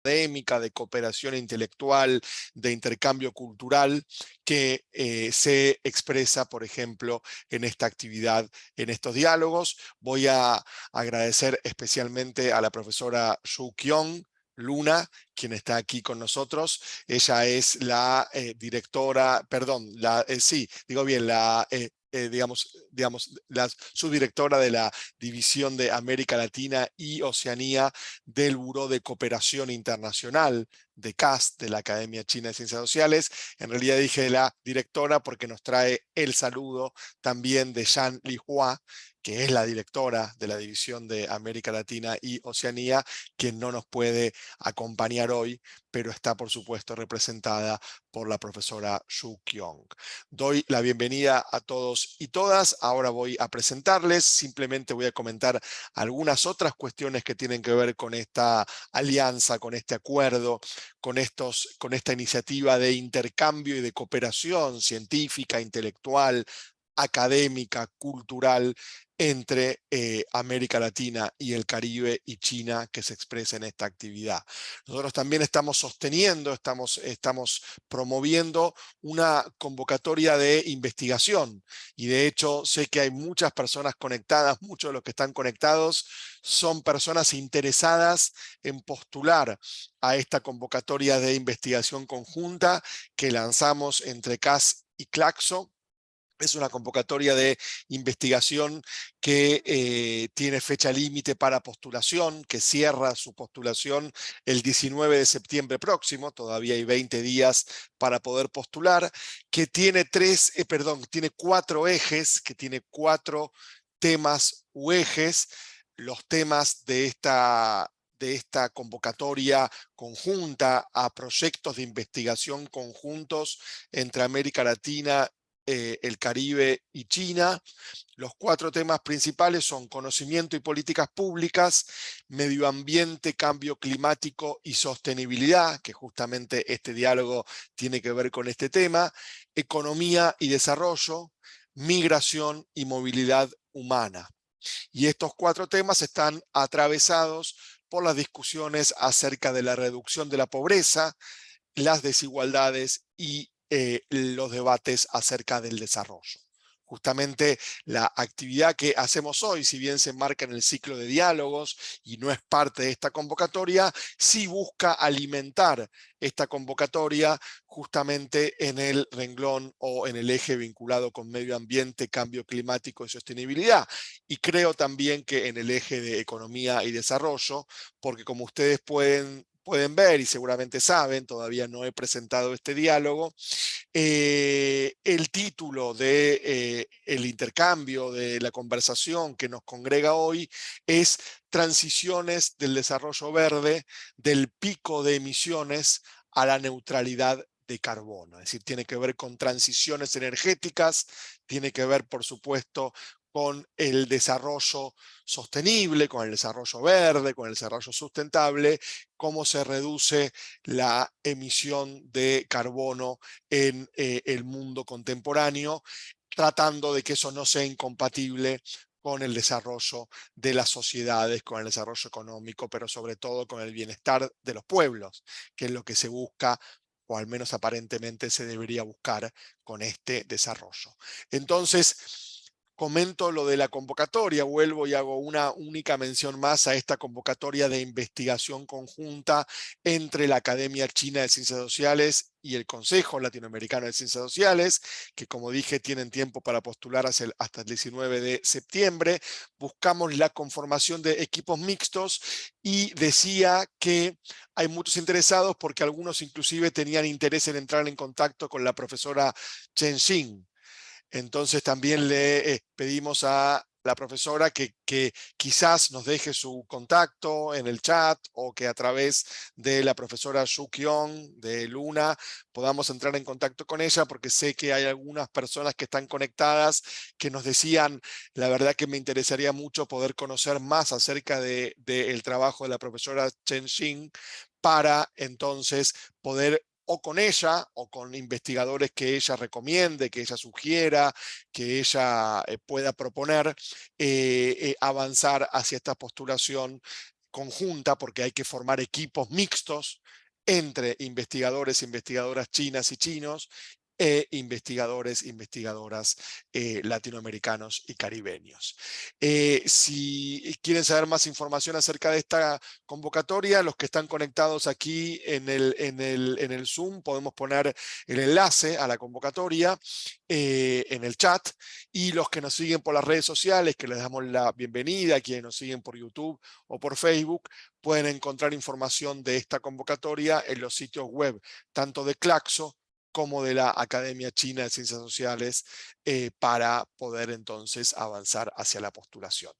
académica, de cooperación intelectual, de intercambio cultural, que eh, se expresa, por ejemplo, en esta actividad, en estos diálogos. Voy a agradecer especialmente a la profesora Xu Kyung, Luna, quien está aquí con nosotros. Ella es la eh, directora, perdón, la, eh, sí, digo bien, la digamos, digamos, la subdirectora de la División de América Latina y Oceanía del Buró de Cooperación Internacional de CAST, de la Academia China de Ciencias Sociales. En realidad dije la directora porque nos trae el saludo también de Li Lihua, que es la directora de la División de América Latina y Oceanía, quien no nos puede acompañar hoy, pero está por supuesto representada por la profesora Xu Kyung. Doy la bienvenida a todos y todas. Ahora voy a presentarles, simplemente voy a comentar algunas otras cuestiones que tienen que ver con esta alianza, con este acuerdo, con, estos, con esta iniciativa de intercambio y de cooperación científica, intelectual, académica, cultural entre eh, América Latina y el Caribe y China que se expresa en esta actividad. Nosotros también estamos sosteniendo, estamos, estamos promoviendo una convocatoria de investigación y de hecho sé que hay muchas personas conectadas, muchos de los que están conectados son personas interesadas en postular a esta convocatoria de investigación conjunta que lanzamos entre CAS y Claxo es una convocatoria de investigación que eh, tiene fecha límite para postulación, que cierra su postulación el 19 de septiembre próximo, todavía hay 20 días para poder postular, que tiene tres, eh, perdón, tiene cuatro ejes, que tiene cuatro temas u ejes, los temas de esta de esta convocatoria conjunta a proyectos de investigación conjuntos entre América Latina eh, el Caribe y China. Los cuatro temas principales son conocimiento y políticas públicas, medio ambiente, cambio climático y sostenibilidad, que justamente este diálogo tiene que ver con este tema, economía y desarrollo, migración y movilidad humana. Y estos cuatro temas están atravesados por las discusiones acerca de la reducción de la pobreza, las desigualdades y eh, los debates acerca del desarrollo. Justamente la actividad que hacemos hoy, si bien se enmarca en el ciclo de diálogos y no es parte de esta convocatoria, sí busca alimentar esta convocatoria justamente en el renglón o en el eje vinculado con medio ambiente, cambio climático y sostenibilidad. Y creo también que en el eje de economía y desarrollo, porque como ustedes pueden pueden ver y seguramente saben, todavía no he presentado este diálogo, eh, el título de eh, el intercambio de la conversación que nos congrega hoy es Transiciones del desarrollo verde del pico de emisiones a la neutralidad de carbono. Es decir, tiene que ver con transiciones energéticas, tiene que ver, por supuesto, con el desarrollo sostenible, con el desarrollo verde, con el desarrollo sustentable, cómo se reduce la emisión de carbono en eh, el mundo contemporáneo, tratando de que eso no sea incompatible con el desarrollo de las sociedades, con el desarrollo económico, pero sobre todo con el bienestar de los pueblos, que es lo que se busca o al menos aparentemente se debería buscar con este desarrollo. Entonces, comento lo de la convocatoria, vuelvo y hago una única mención más a esta convocatoria de investigación conjunta entre la Academia China de Ciencias Sociales y el Consejo Latinoamericano de Ciencias Sociales, que como dije tienen tiempo para postular hasta el 19 de septiembre. Buscamos la conformación de equipos mixtos y decía que hay muchos interesados porque algunos inclusive tenían interés en entrar en contacto con la profesora Chen Xing, entonces también le eh, pedimos a la profesora que, que, quizás nos deje su contacto en el chat o que a través de la profesora Xu de Luna podamos entrar en contacto con ella porque sé que hay algunas personas que están conectadas que nos decían la verdad que me interesaría mucho poder conocer más acerca del de, trabajo de la profesora Chen Xing para entonces poder o con ella o con investigadores que ella recomiende, que ella sugiera, que ella eh, pueda proponer, eh, eh, avanzar hacia esta postulación conjunta porque hay que formar equipos mixtos entre investigadores e investigadoras chinas y chinos e investigadores, investigadoras eh, latinoamericanos y caribeños. Eh, si quieren saber más información acerca de esta convocatoria, los que están conectados aquí en el, en el, en el Zoom, podemos poner el enlace a la convocatoria eh, en el chat, y los que nos siguen por las redes sociales, que les damos la bienvenida, quienes nos siguen por YouTube o por Facebook, pueden encontrar información de esta convocatoria en los sitios web, tanto de Claxo como de la Academia China de Ciencias Sociales eh, para poder entonces avanzar hacia la postulación.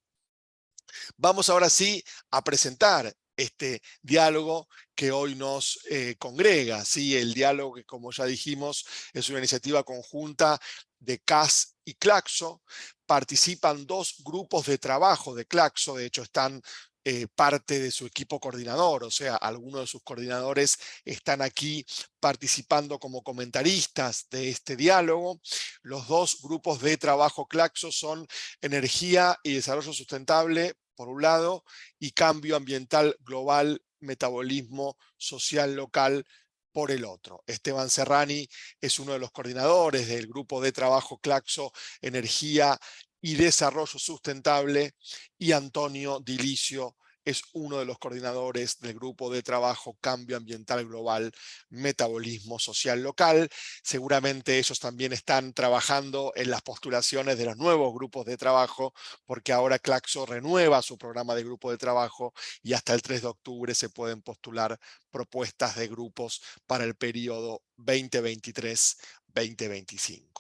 Vamos ahora sí a presentar este diálogo que hoy nos eh, congrega. ¿sí? El diálogo que, como ya dijimos, es una iniciativa conjunta de CAS y Claxo. Participan dos grupos de trabajo de Claxo, de hecho están eh, parte de su equipo coordinador, o sea, algunos de sus coordinadores están aquí participando como comentaristas de este diálogo. Los dos grupos de trabajo Claxo son Energía y Desarrollo Sustentable, por un lado, y Cambio Ambiental Global, Metabolismo Social Local, por el otro. Esteban Serrani es uno de los coordinadores del grupo de trabajo Claxo Energía y Desarrollo Sustentable, y Antonio Dilicio es uno de los coordinadores del grupo de trabajo Cambio Ambiental Global, Metabolismo Social Local. Seguramente ellos también están trabajando en las postulaciones de los nuevos grupos de trabajo, porque ahora Claxo renueva su programa de grupo de trabajo y hasta el 3 de octubre se pueden postular propuestas de grupos para el periodo 2023-2025.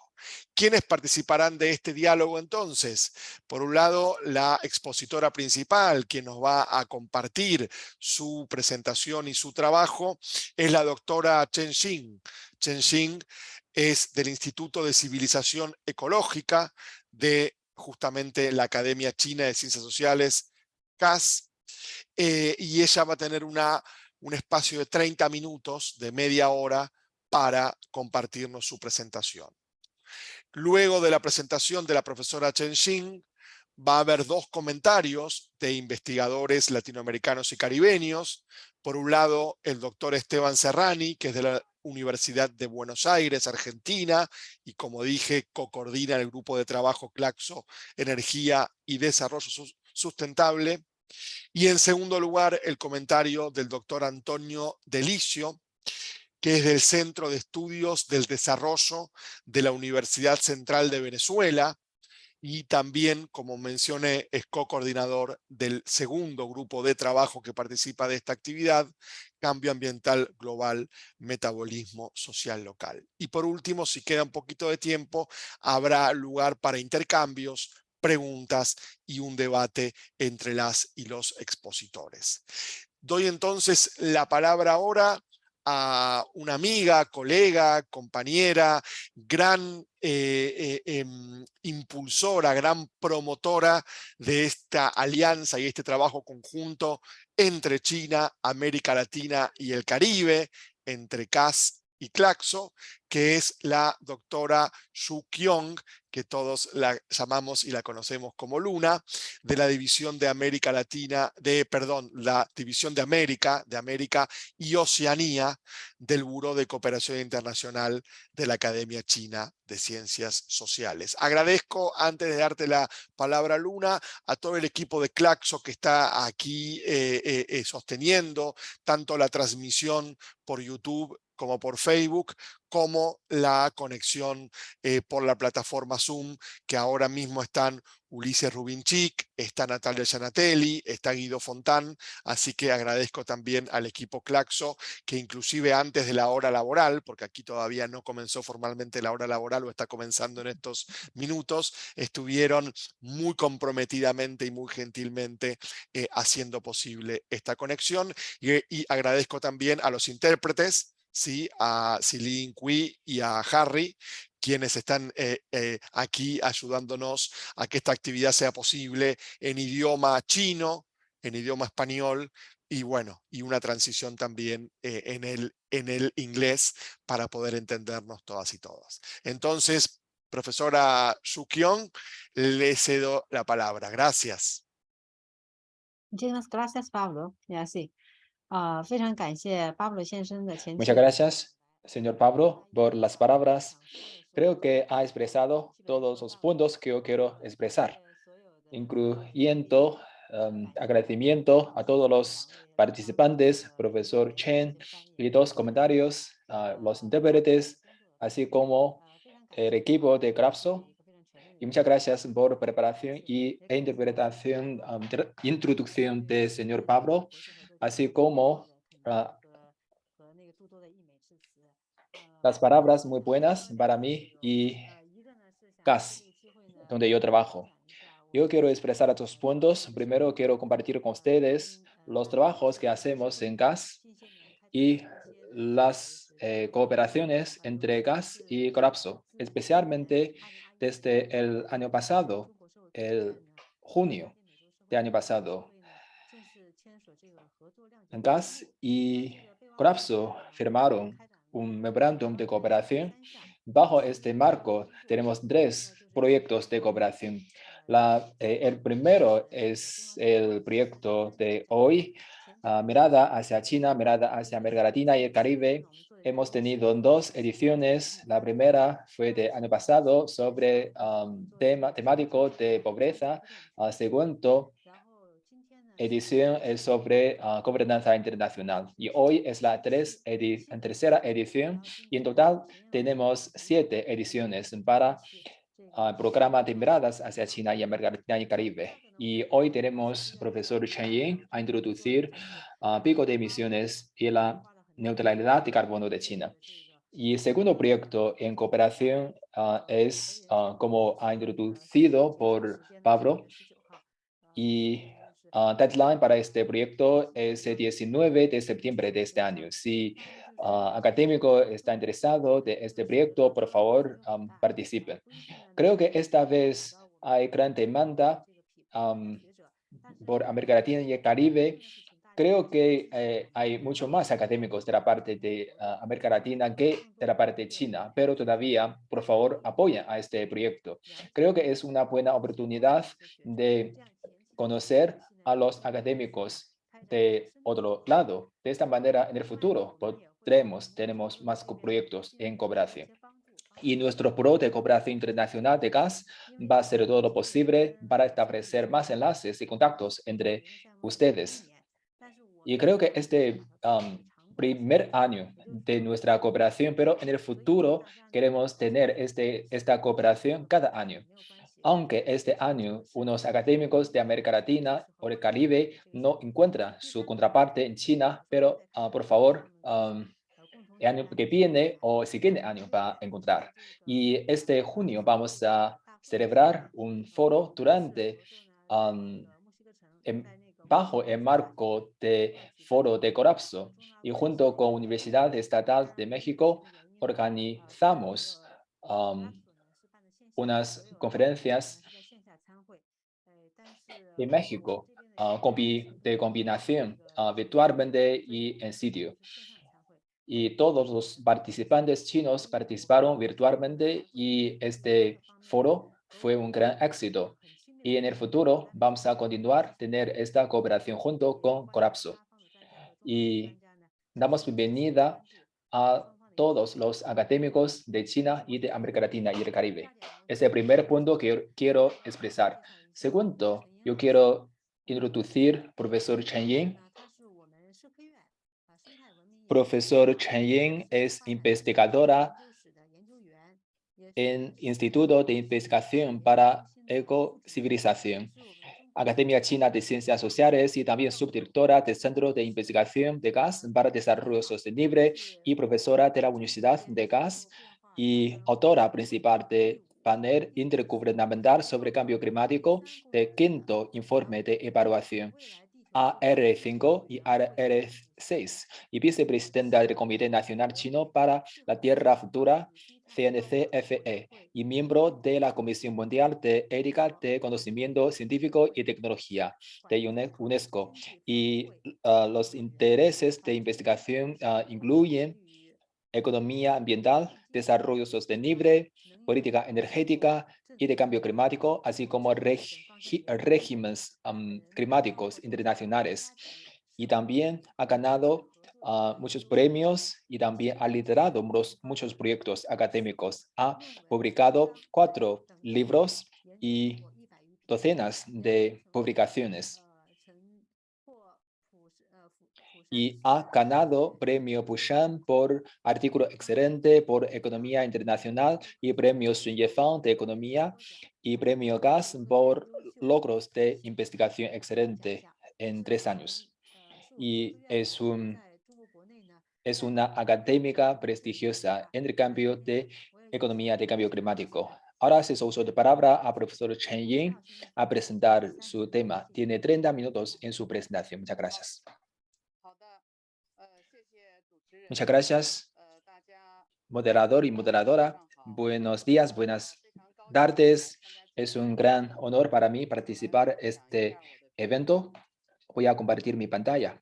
¿Quiénes participarán de este diálogo entonces? Por un lado, la expositora principal, quien nos va a compartir su presentación y su trabajo, es la doctora Chen Xing. Chen Xing es del Instituto de Civilización Ecológica de justamente la Academia China de Ciencias Sociales, CAS, eh, y ella va a tener un espacio de 30 minutos, de media hora, para compartirnos su presentación. Luego de la presentación de la profesora Chen Xin, va a haber dos comentarios de investigadores latinoamericanos y caribeños. Por un lado, el doctor Esteban Serrani, que es de la Universidad de Buenos Aires, Argentina, y como dije, co-coordina el grupo de trabajo Claxo, Energía y Desarrollo Sustentable. Y en segundo lugar, el comentario del doctor Antonio Delicio, que es del Centro de Estudios del Desarrollo de la Universidad Central de Venezuela, y también, como mencioné, es co-coordinador del segundo grupo de trabajo que participa de esta actividad, Cambio Ambiental Global, Metabolismo Social Local. Y por último, si queda un poquito de tiempo, habrá lugar para intercambios, preguntas y un debate entre las y los expositores. Doy entonces la palabra ahora a una amiga, colega, compañera, gran eh, eh, em, impulsora, gran promotora de esta alianza y este trabajo conjunto entre China, América Latina y el Caribe, entre CAS y Claxo, que es la doctora Xu Kyong, que todos la llamamos y la conocemos como Luna, de la División de América Latina, de, perdón, la División de América, de América y Oceanía del Buró de Cooperación Internacional de la Academia China de Ciencias Sociales. Agradezco, antes de darte la palabra Luna, a todo el equipo de Claxo que está aquí eh, eh, eh, sosteniendo tanto la transmisión por YouTube como por Facebook, como la conexión eh, por la plataforma Zoom, que ahora mismo están Ulises Rubinchik, está Natalia Gianatelli, está Guido Fontán, así que agradezco también al equipo Claxo, que inclusive antes de la hora laboral, porque aquí todavía no comenzó formalmente la hora laboral o está comenzando en estos minutos, estuvieron muy comprometidamente y muy gentilmente eh, haciendo posible esta conexión. Y agradezco también a los intérpretes, ¿sí? a Celine Cui y a Harry, quienes están eh, eh, aquí ayudándonos a que esta actividad sea posible en idioma chino, en idioma español, y bueno, y una transición también eh, en, el, en el inglés para poder entendernos todas y todas. Entonces, profesora Kyong, le cedo la palabra. Gracias. Muchísimas gracias, Pablo. Ya sí. Ah, 非常感谢 Pablo 先生的前 Muchas 期 gracias, señor Pablo, por las palabras. Creo que ha expresado todos los puntos que yo quiero expresar, incluyendo um, agradecimiento a todos los participantes, profesor Chen, y dos comentarios, a los intérpretes, así como el equipo de Grapso. Y muchas gracias por preparación y e interpretación, um, tr- introducción de señor Pablo, así como ah, las palabras muy buenas para mí y gas, donde yo trabajo. Yo quiero expresar estos puntos. Primero quiero compartir con ustedes los trabajos que hacemos en gas y las eh, cooperaciones entre gas y colapso, especialmente desde el año pasado, el junio de año pasado. GAS y Colapso firmaron un memorándum de cooperación. Bajo este marco tenemos tres proyectos de cooperación. Eh, el primero es el proyecto de hoy, ah, mirada hacia China, mirada hacia América Latina y el Caribe. Hemos tenido dos ediciones. La primera fue de año pasado sobre um, tema temático de pobreza. Ah, segundo, edición es sobre ah, gobernanza internacional. Y hoy es la tres edi- tercera edición y en total tenemos siete ediciones para ah, programa de miradas hacia China y América Latina y Caribe. Y hoy tenemos profesor Chen Yin a introducir ah, pico de emisiones y la neutralidad de carbono de China. Y el segundo proyecto en cooperación es, como ha introducido por Pablo, y ah, deadline para este proyecto es el 19 de septiembre de este año. Si ah, académico está interesado de este proyecto, por favor, participen. Creo que esta vez hay gran demanda por América Latina y el Caribe. Creo que eh, hay mucho más académicos de la parte de ah, América Latina que de la parte de China, pero todavía, por favor, apoyen a este proyecto. Creo que es una buena oportunidad de conocer a los académicos de otro lado. De esta manera, en el futuro podremos, tenemos más proyectos en cooperación. Y nuestro pro de cooperación internacional de gas va a hacer todo lo posible para establecer más enlaces y contactos entre ustedes. Y creo que este um, primer año de nuestra cooperación, pero en el futuro queremos tener este, esta cooperación cada año. Aunque este año unos académicos de América Latina o el Caribe no encuentran su contraparte en China, pero ah, por favor, el año que viene o siguiente año va a encontrar. Y este junio vamos a celebrar un foro durante, um, bajo el marco de foro de colapso y junto con Universidad Estatal de México organizamos um, unas conferencias en México ah, de combinación ah, virtualmente y en sitio. Y todos los participantes chinos participaron virtualmente y este foro fue un gran éxito. Y en el futuro vamos a continuar tener esta cooperación junto con Colapso. Y damos bienvenida a todos los académicos de China y de América Latina y el Caribe. Es el primer punto que quiero expresar. Segundo, yo quiero introducir profesor Chen Yin. Profesor Chen Yin es investigadora en Instituto de Investigación para Ecocivilización, Academia China de Ciencias Sociales y también subdirectora del Centro de Investigación de Gas para Desarrollo Sostenible y profesora de la Universidad de Gas y autora principal de panel intergubernamental sobre cambio climático de quinto informe de evaluación AR5 y AR6 y vicepresidenta del Comité Nacional Chino para la Tierra Futura, CNCFE, y miembro de la Comisión Mundial de Ética de Conocimiento Científico y Tecnología de UNE- UNESCO. Y ah, los intereses de investigación ah, incluyen economía ambiental, desarrollo sostenible, política energética y de cambio climático, así como regímenes climáticos internacionales. Y también ha ganado ah, muchos premios y también ha liderado muchos proyectos académicos. Ha publicado cuatro libros y docenas de publicaciones y ha ganado premio Bushan por artículo excelente por economía internacional y premio Sun Yefang de economía y premio GAS por logros de investigación excelente en tres años. Y es, un, es una académica prestigiosa en el cambio de economía de cambio climático. Ahora se uso de palabra a profesor Chen Ying a presentar su tema. Tiene 30 minutos en su presentación. Muchas gracias. Muchas gracias, moderador y moderadora. Buenos días, buenas tardes. Es un gran honor para mí participar en este evento. Voy a compartir mi pantalla.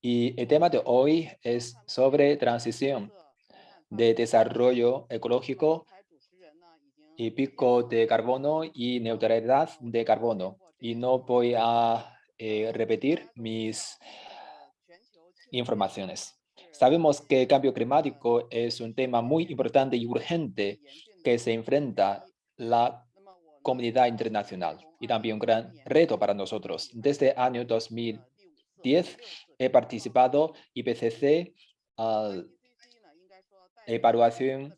Y el tema de hoy es sobre transición de desarrollo ecológico y pico de carbono y neutralidad de carbono. Y no voy a eh, repetir mis informaciones. Sabemos que el cambio climático es un tema muy importante y urgente que se enfrenta la comunidad internacional y también un gran reto para nosotros. Desde el año 2010 he participado IPCC, uh, evaluación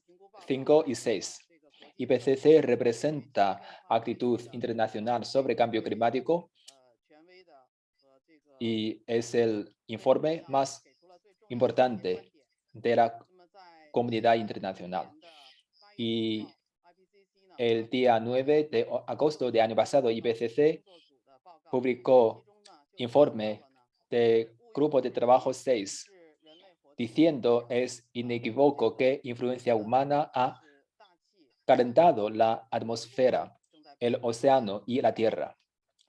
5 y 6. IPCC representa actitud internacional sobre cambio climático y es el informe más importante de la comunidad internacional. Y el día 9 de agosto de año pasado, IPCC publicó informe de Grupo de Trabajo 6, diciendo es inequívoco que influencia humana ha calentado la atmósfera, el océano y la tierra.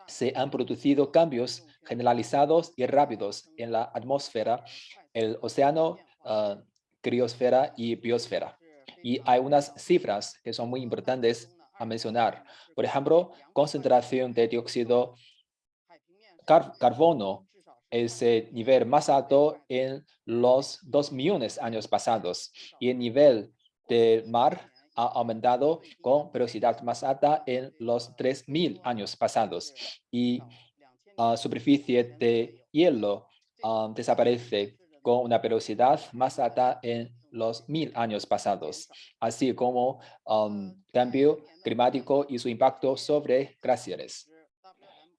Se han producido cambios generalizados y rápidos en la atmósfera, el océano, uh, criosfera y biosfera. Y hay unas cifras que son muy importantes a mencionar. Por ejemplo, concentración de dióxido carbono es el nivel más alto en los dos millones de años pasados y el nivel del mar ha aumentado con velocidad más alta en los 3.000 años pasados y la superficie de hielo ah, desaparece con una velocidad más alta en los mil años pasados, así como um, cambio climático y su impacto sobre glaciares.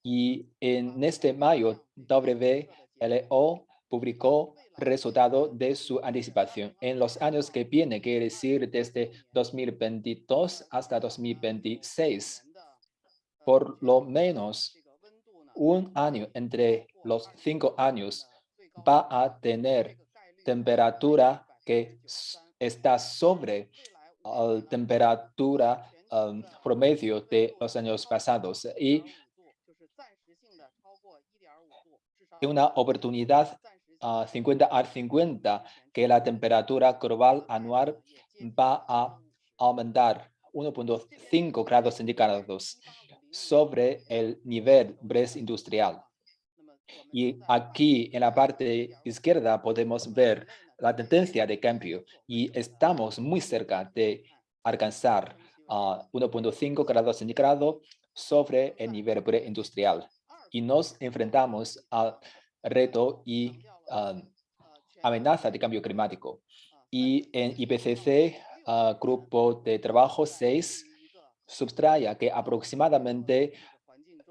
Y en este mayo, WLO publicó resultado de su anticipación. En los años que vienen, quiere decir desde 2022 hasta 2026, por lo menos un año entre los cinco años va a tener temperatura que está sobre la temperatura um, promedio de los años pasados y una oportunidad 50 al 50 que la temperatura global anual va a aumentar 1.5 grados centígrados sobre el nivel industrial. Y aquí en la parte izquierda podemos ver la tendencia de cambio y estamos muy cerca de alcanzar 1.5 grados centígrados sobre el nivel preindustrial y nos enfrentamos al reto y amenaza de cambio climático. Y en IPCC, Grupo de Trabajo 6, subraya que aproximadamente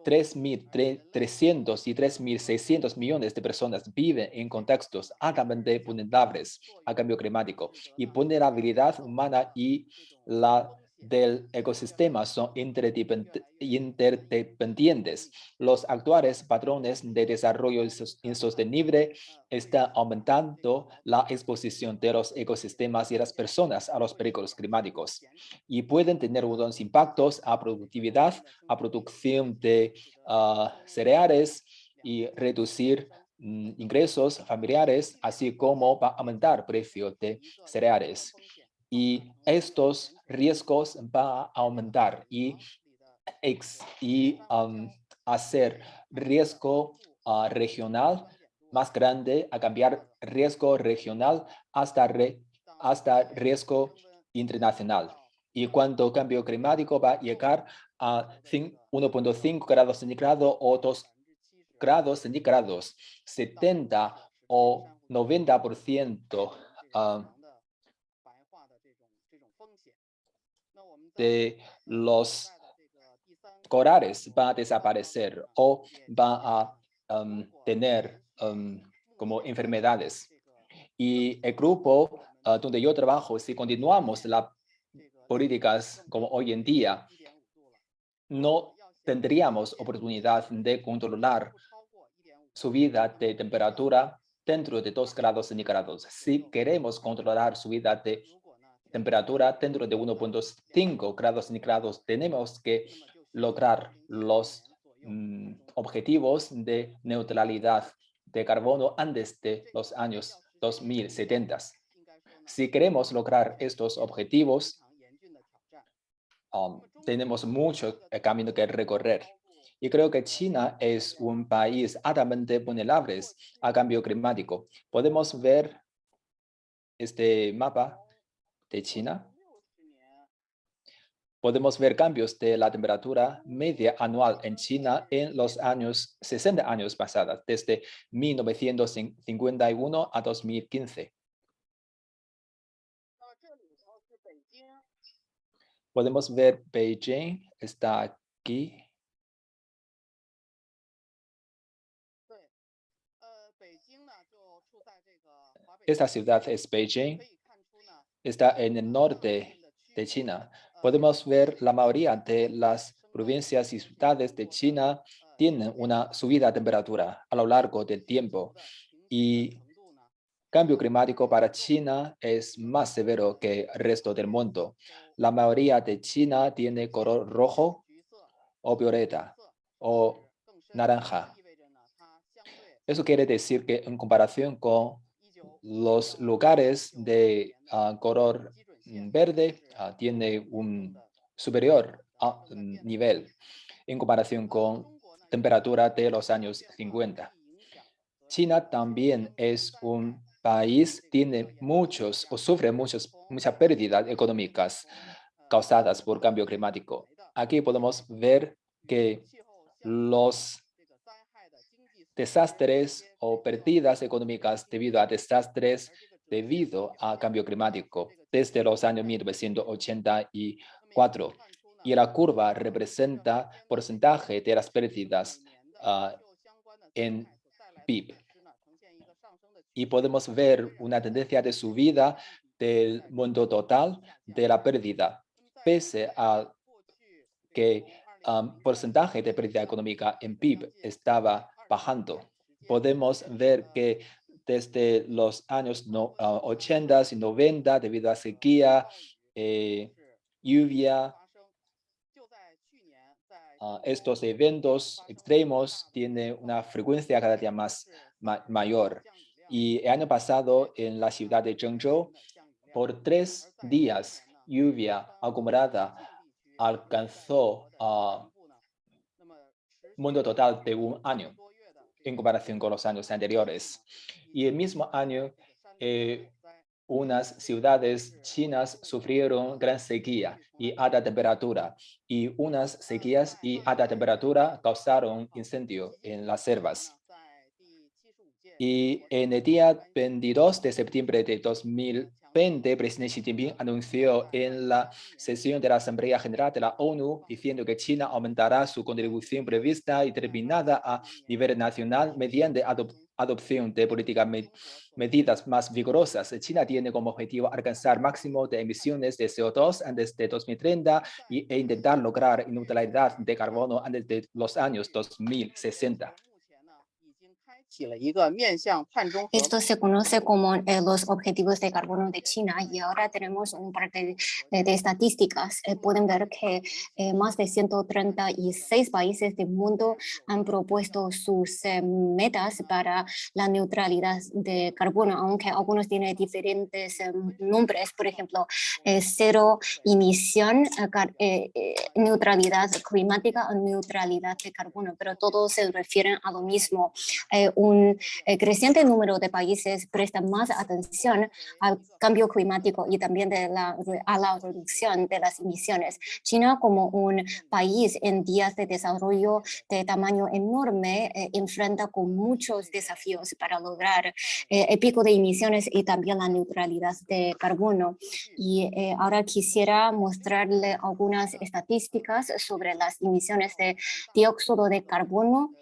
3.300 y 3.600 millones de personas viven en contextos altamente vulnerables a cambio climático y vulnerabilidad humana y la del ecosistema son interdependientes. Los actuales patrones de desarrollo insostenible están aumentando la exposición de los ecosistemas y las personas a los peligros climáticos y pueden tener unos impactos a productividad, a producción de ah, cereales y reducir mm, ingresos familiares, así como aumentar precio de cereales y estos riesgos van a aumentar y, y hacer riesgo ah, regional más grande a cambiar riesgo regional hasta, hasta riesgo internacional. Y cuando cambio climático va a llegar a 1.5 grados centígrados o 2 grados centígrados, 70 o 90% de los corales va a desaparecer o va a um, tener um, como enfermedades. Y el grupo uh, donde yo trabajo, si continuamos las políticas como hoy en día, no tendríamos oportunidad de controlar subida de temperatura dentro de 2 grados centígrados. Si queremos controlar subida de temperatura dentro de 1.5 grados centígrados, tenemos que lograr los mm, objetivos de neutralidad de carbono antes de los años 2070. Si queremos lograr estos objetivos, um, tenemos mucho camino que recorrer. Y creo que China es un país altamente vulnerable a cambio climático. Podemos ver este mapa de China, podemos ver cambios de la temperatura media anual en China en los años 60 años pasados, desde 1951 a 2015. Podemos ver Beijing, está aquí. Esta ciudad es Beijing está en el norte de China. Podemos ver la mayoría de las provincias y ciudades de China tienen una subida de temperatura a lo largo del tiempo y cambio climático para China es más severo que el resto del mundo. La mayoría de China tiene color rojo o violeta o naranja. Eso quiere decir que en comparación con los lugares de ah, color verde uh, tiene un superior ah, nivel en comparación con temperatura de los años 50. China también es un país, tiene muchos o sufre muchos, muchas pérdidas económicas causadas por cambio climático. Aquí podemos ver que los desastres o pérdidas económicas debido a desastres debido a cambio climático desde los años 1984. Y la curva representa porcentaje de las pérdidas ah, en PIB. Y podemos ver una tendencia de subida del mundo total de la pérdida, pese a que um, porcentaje de pérdida económica en PIB estaba bajando. Podemos ver que desde los años 80 y 90, debido a sequía, eh, lluvia, ah, estos eventos extremos tienen una frecuencia cada día más mayor. Y el año pasado, en la ciudad de Zhengzhou, por tres días, lluvia acumulada alcanzó a mundo total de un año en comparación con los años anteriores. Y el mismo año, eh, unas ciudades chinas sufrieron gran sequía y alta temperatura, y unas sequías y alta temperatura causaron incendio en las selvas. Y en el día 22 de septiembre de 2000, el presidente Xi Jinping anunció en la sesión de la Asamblea General de la ONU diciendo que China aumentará su contribución prevista y terminada a nivel nacional mediante adopción de políticas medidas más vigorosas, China tiene como objetivo alcanzar máximo de emisiones de CO2 antes de 2030 y, e intentar lograr neutralidad de carbono antes de los años 2060. Esto se conoce como eh, los objetivos de carbono de China y ahora tenemos un par de, estadísticas. Eh, pueden ver que eh, más de 136 países del mundo han propuesto sus metas para la neutralidad de carbono, aunque algunos tienen diferentes nombres, por ejemplo, cero emisión, neutralidad climática o neutralidad de carbono, pero todos se refieren a lo mismo eh, creciente número de países prestan más atención al cambio climático y también a la reducción de las emisiones. China como un país en días de desarrollo de tamaño enorme eh, enfrenta con muchos desafíos para lograr eh, el pico de emisiones y también la neutralidad de carbono. Y ahora quisiera mostrarle algunas estadísticas sobre las emisiones de dióxido de carbono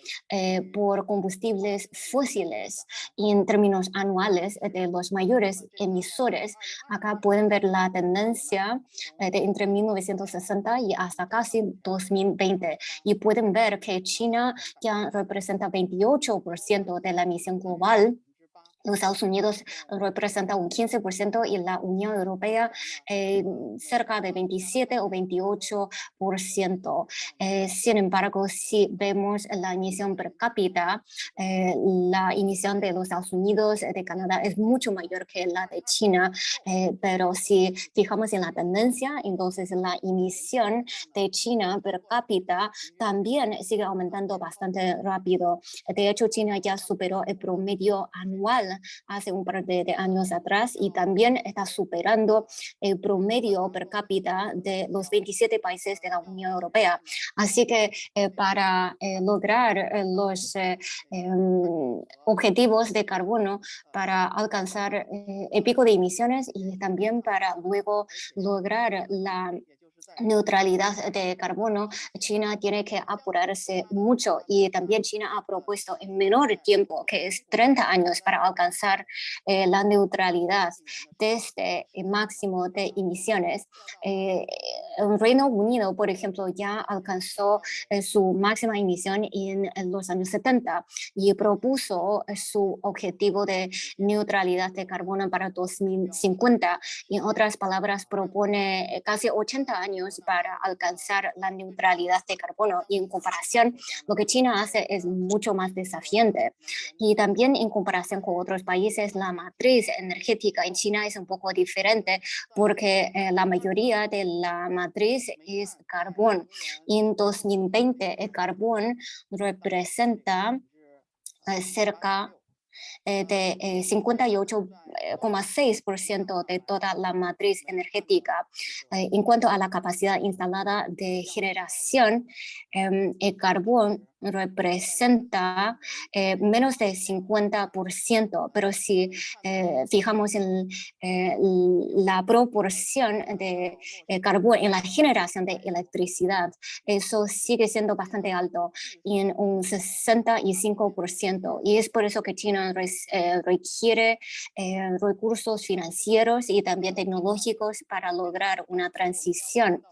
por combustibles fósiles y en términos anuales de los mayores emisores. Acá pueden ver la tendencia eh, de entre 1960 y hasta casi 2020 y pueden ver que China ya representa 28% de la emisión global los Estados Unidos representa un 15% y la Unión Europea eh, cerca de 27 o 28%. Eh, sin embargo, si vemos la emisión per cápita, eh, la emisión de los Estados Unidos, de Canadá es mucho mayor que la de China, pero si fijamos en la tendencia, entonces la emisión de China per cápita también sigue aumentando bastante rápido. De hecho, China ya superó el promedio anual hace un par de, años atrás y también está superando el promedio per cápita de los 27 países de la Unión Europea. Así que eh, para eh, lograr eh, los em, objetivos de carbono, para alcanzar el pico de emisiones y también para luego lograr la neutralidad de carbono, China tiene que apurarse mucho y también China ha propuesto en menor tiempo, que es 30 años para alcanzar eh, la neutralidad desde el máximo de emisiones. Eh, el Reino Unido, por ejemplo, ya alcanzó eh, su máxima emisión en, los años 70 y propuso su objetivo de neutralidad de carbono para 2050. En otras palabras, propone casi 80 años para alcanzar la neutralidad de carbono y en comparación lo que China hace es mucho más desafiante y también en comparación con otros países la matriz energética en China es un poco diferente porque eh, la mayoría de la matriz es carbón y en 2020 el carbón representa eh, cerca eh, de 58,6% eh, de toda la matriz energética. En cuanto a la capacidad instalada de generación, em, el carbón representa eh, menos de 50%, pero si eh, fijamos en eh, la proporción de carbón en la generación de electricidad, eso sigue siendo bastante alto, en un 65%. Y es por eso que China requiere recursos financieros y también tecnológicos para lograr una transición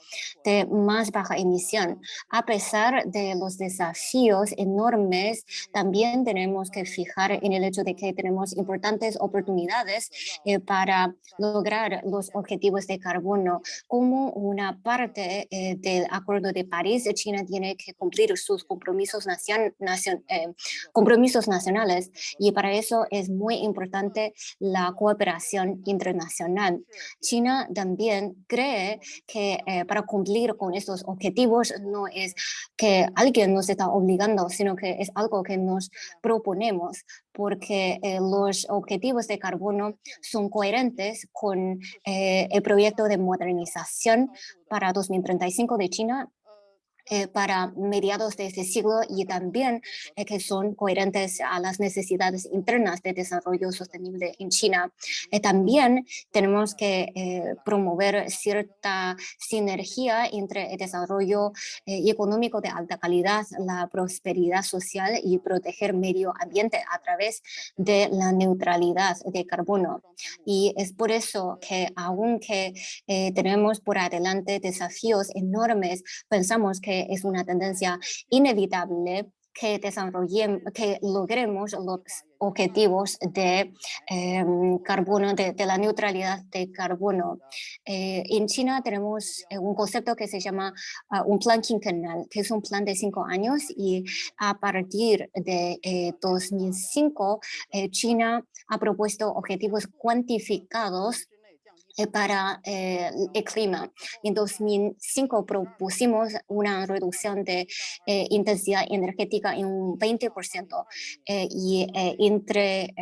de más baja emisión, a pesar de los desafíos enormes, también tenemos que fijar en el hecho de que tenemos importantes oportunidades eh, para lograr los objetivos de carbono. Como una parte eh, del Acuerdo de París, China tiene que cumplir sus compromisos, nacion, eh, compromisos nacionales y para eso es muy importante la cooperación internacional. China también cree que para cumplir con estos objetivos no es que alguien nos está obligando sino que es algo que nos proponemos porque eh, los objetivos de carbono son coherentes con eh, el proyecto de modernización para 2035 de China eh, para mediados de este siglo y también eh, que son coherentes a las necesidades internas de desarrollo sostenible en China. Eh, también tenemos que promover cierta sinergia entre el desarrollo económico de alta calidad, la prosperidad social y proteger medio ambiente a través de la neutralidad de carbono. Y es por eso que aunque tenemos por adelante desafíos enormes, pensamos que es una tendencia inevitable que desarrollemos, que logremos los objetivos de em, carbono, de, la neutralidad de carbono. Eh, en China tenemos eh, un concepto que se llama ah, un plan quinquenal, que es un plan de cinco años y a partir de 2005 eh, China ha propuesto objetivos cuantificados para eh, el clima. En 2005 propusimos una reducción de eh, intensidad energética en un 20% y entre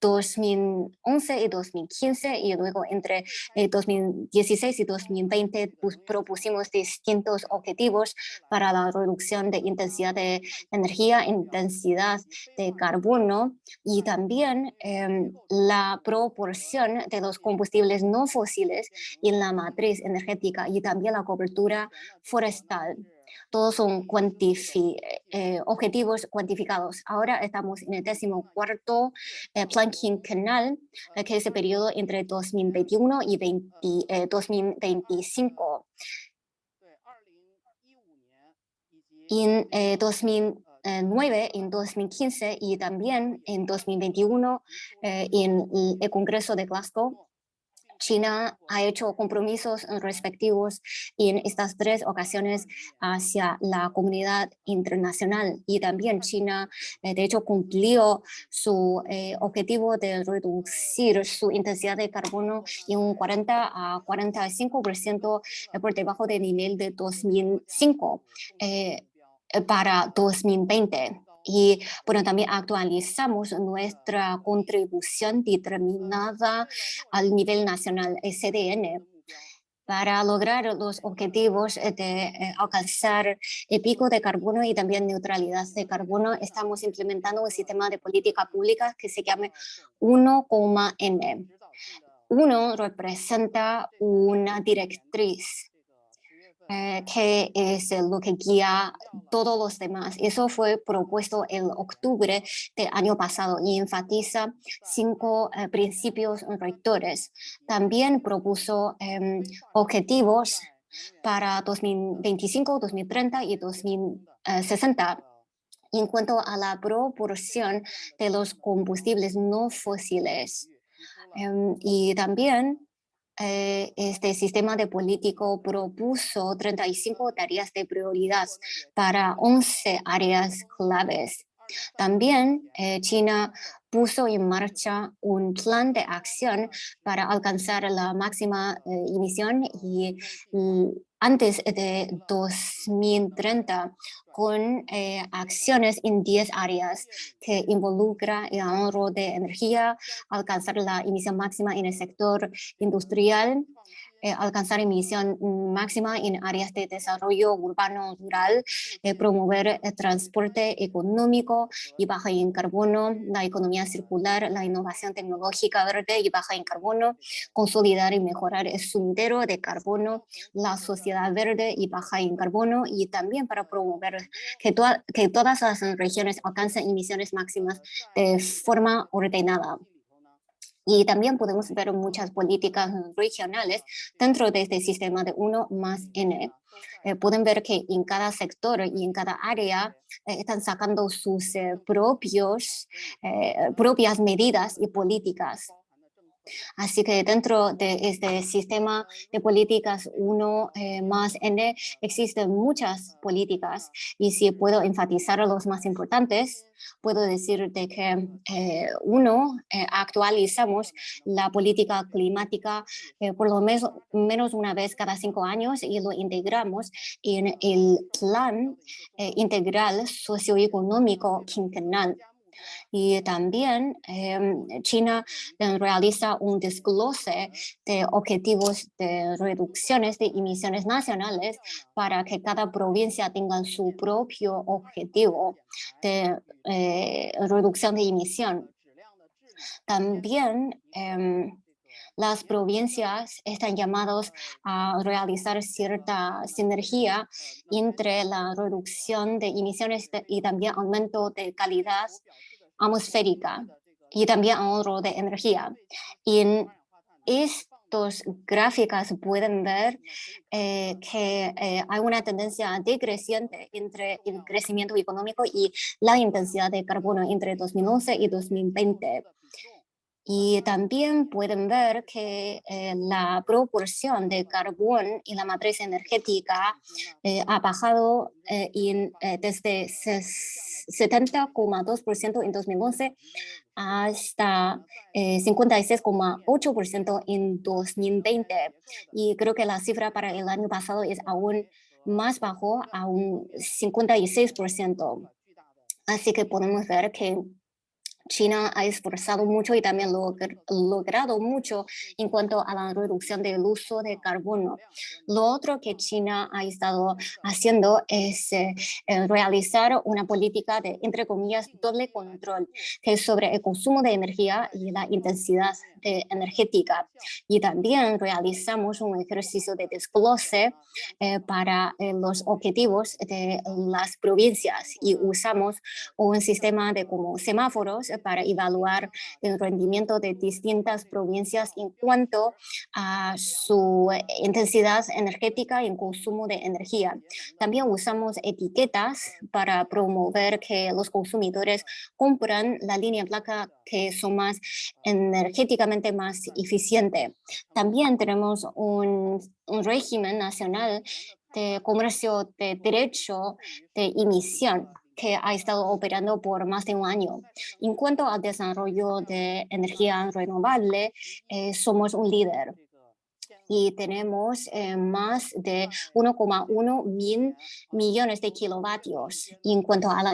2011 em, y 2015 y luego entre 2016 y 2020 pues, propusimos distintos objetivos para la reducción de intensidad de energía, intensidad de carbono y también em, la proporción de los combustibles no fósiles en la matriz energética y también la cobertura forestal. Todos son eh, objetivos cuantificados. Ahora estamos en el décimo cuarto eh, plan quinquenal, eh, que es el periodo entre 2021 y 2025. En 2009, en 2015 y también en 2021 en el Congreso de Glasgow China ha hecho compromisos respectivos en estas tres ocasiones hacia la comunidad internacional y también China eh, de hecho cumplió su eh, objetivo de reducir su intensidad de carbono en un 40 a 45% eh, por debajo del nivel de 2005 para 2020 y bueno, también actualizamos nuestra contribución determinada al nivel nacional SDN para lograr los objetivos de eh, alcanzar el pico de carbono y también neutralidad de carbono, estamos implementando un sistema de política pública que se llama 1,N. Uno representa una directriz eh, que es lo que guía todos los demás. Eso fue propuesto en octubre del año pasado y enfatiza cinco eh, principios rectores. También propuso em, objetivos para 2025, 2030 y 2060 en cuanto a la proporción de los combustibles no fósiles. Em, y también eh, este sistema de político propuso 35 tareas de prioridad para 11 áreas claves. También eh, China puso en marcha un plan de acción para alcanzar la máxima eh, emisión y, antes de 2030 con eh, acciones en 10 áreas que involucra el ahorro de energía, alcanzar la emisión máxima en el sector industrial, eh, alcanzar emisión máxima en áreas de desarrollo urbano rural, eh, promover el transporte económico y baja en carbono, la economía circular, la innovación tecnológica verde y baja en carbono, consolidar y mejorar el sendero de carbono, la sociedad verde y baja en carbono y también para promover que, que todas las regiones alcancen emisiones máximas de forma ordenada. Y también podemos ver muchas políticas regionales dentro de este sistema de 1 más N. Eh, pueden ver que en cada sector y en cada área eh, están sacando sus eh, propios, propias medidas y políticas. Así que dentro de este sistema de políticas 1 eh, más N existen muchas políticas y si puedo enfatizar los más importantes, puedo decir de que eh, uno, eh, actualizamos la política climática por lo menos, menos una vez cada cinco años y lo integramos en el plan integral socioeconómico quinquenal Y también em, China realiza un desglose de objetivos de reducciones de emisiones nacionales para que cada provincia tenga su propio objetivo de eh, reducción de emisión. También em, las provincias están llamadas a realizar cierta sinergia entre la reducción de emisiones y también aumento de calidad atmosférica y también ahorro de energía. Y en estos gráficos pueden ver eh, que eh, hay una tendencia decreciente entre el crecimiento económico y la intensidad de carbono entre 2011 y 2020. Y también pueden ver que eh, la proporción de carbón y la matriz energética eh, ha bajado eh, desde 70,2% en 2011 hasta 56,8% en 2020. Y creo que la cifra para el año pasado es aún más bajo, a un 56%. Así que podemos ver que China ha esforzado mucho y también logrado mucho en cuanto a la reducción del uso de carbono. Lo otro que China ha estado haciendo es eh, eh, realizar una política de, entre comillas, doble control, que es sobre el consumo de energía y la intensidad energética. Y también realizamos un ejercicio de desglose eh, para los objetivos de las provincias y usamos un sistema de como semáforos para evaluar el rendimiento de distintas provincias en cuanto a su intensidad energética y consumo de energía. También usamos etiquetas para promover que los consumidores compran la línea placa que son más energéticamente más eficiente. También tenemos un, un régimen nacional de comercio de derecho de emisión que ha estado operando por más de un año. En cuanto al desarrollo de energía renovable, eh, somos un líder y tenemos eh, más de 1,1 mil millones de kilovatios en cuanto a la,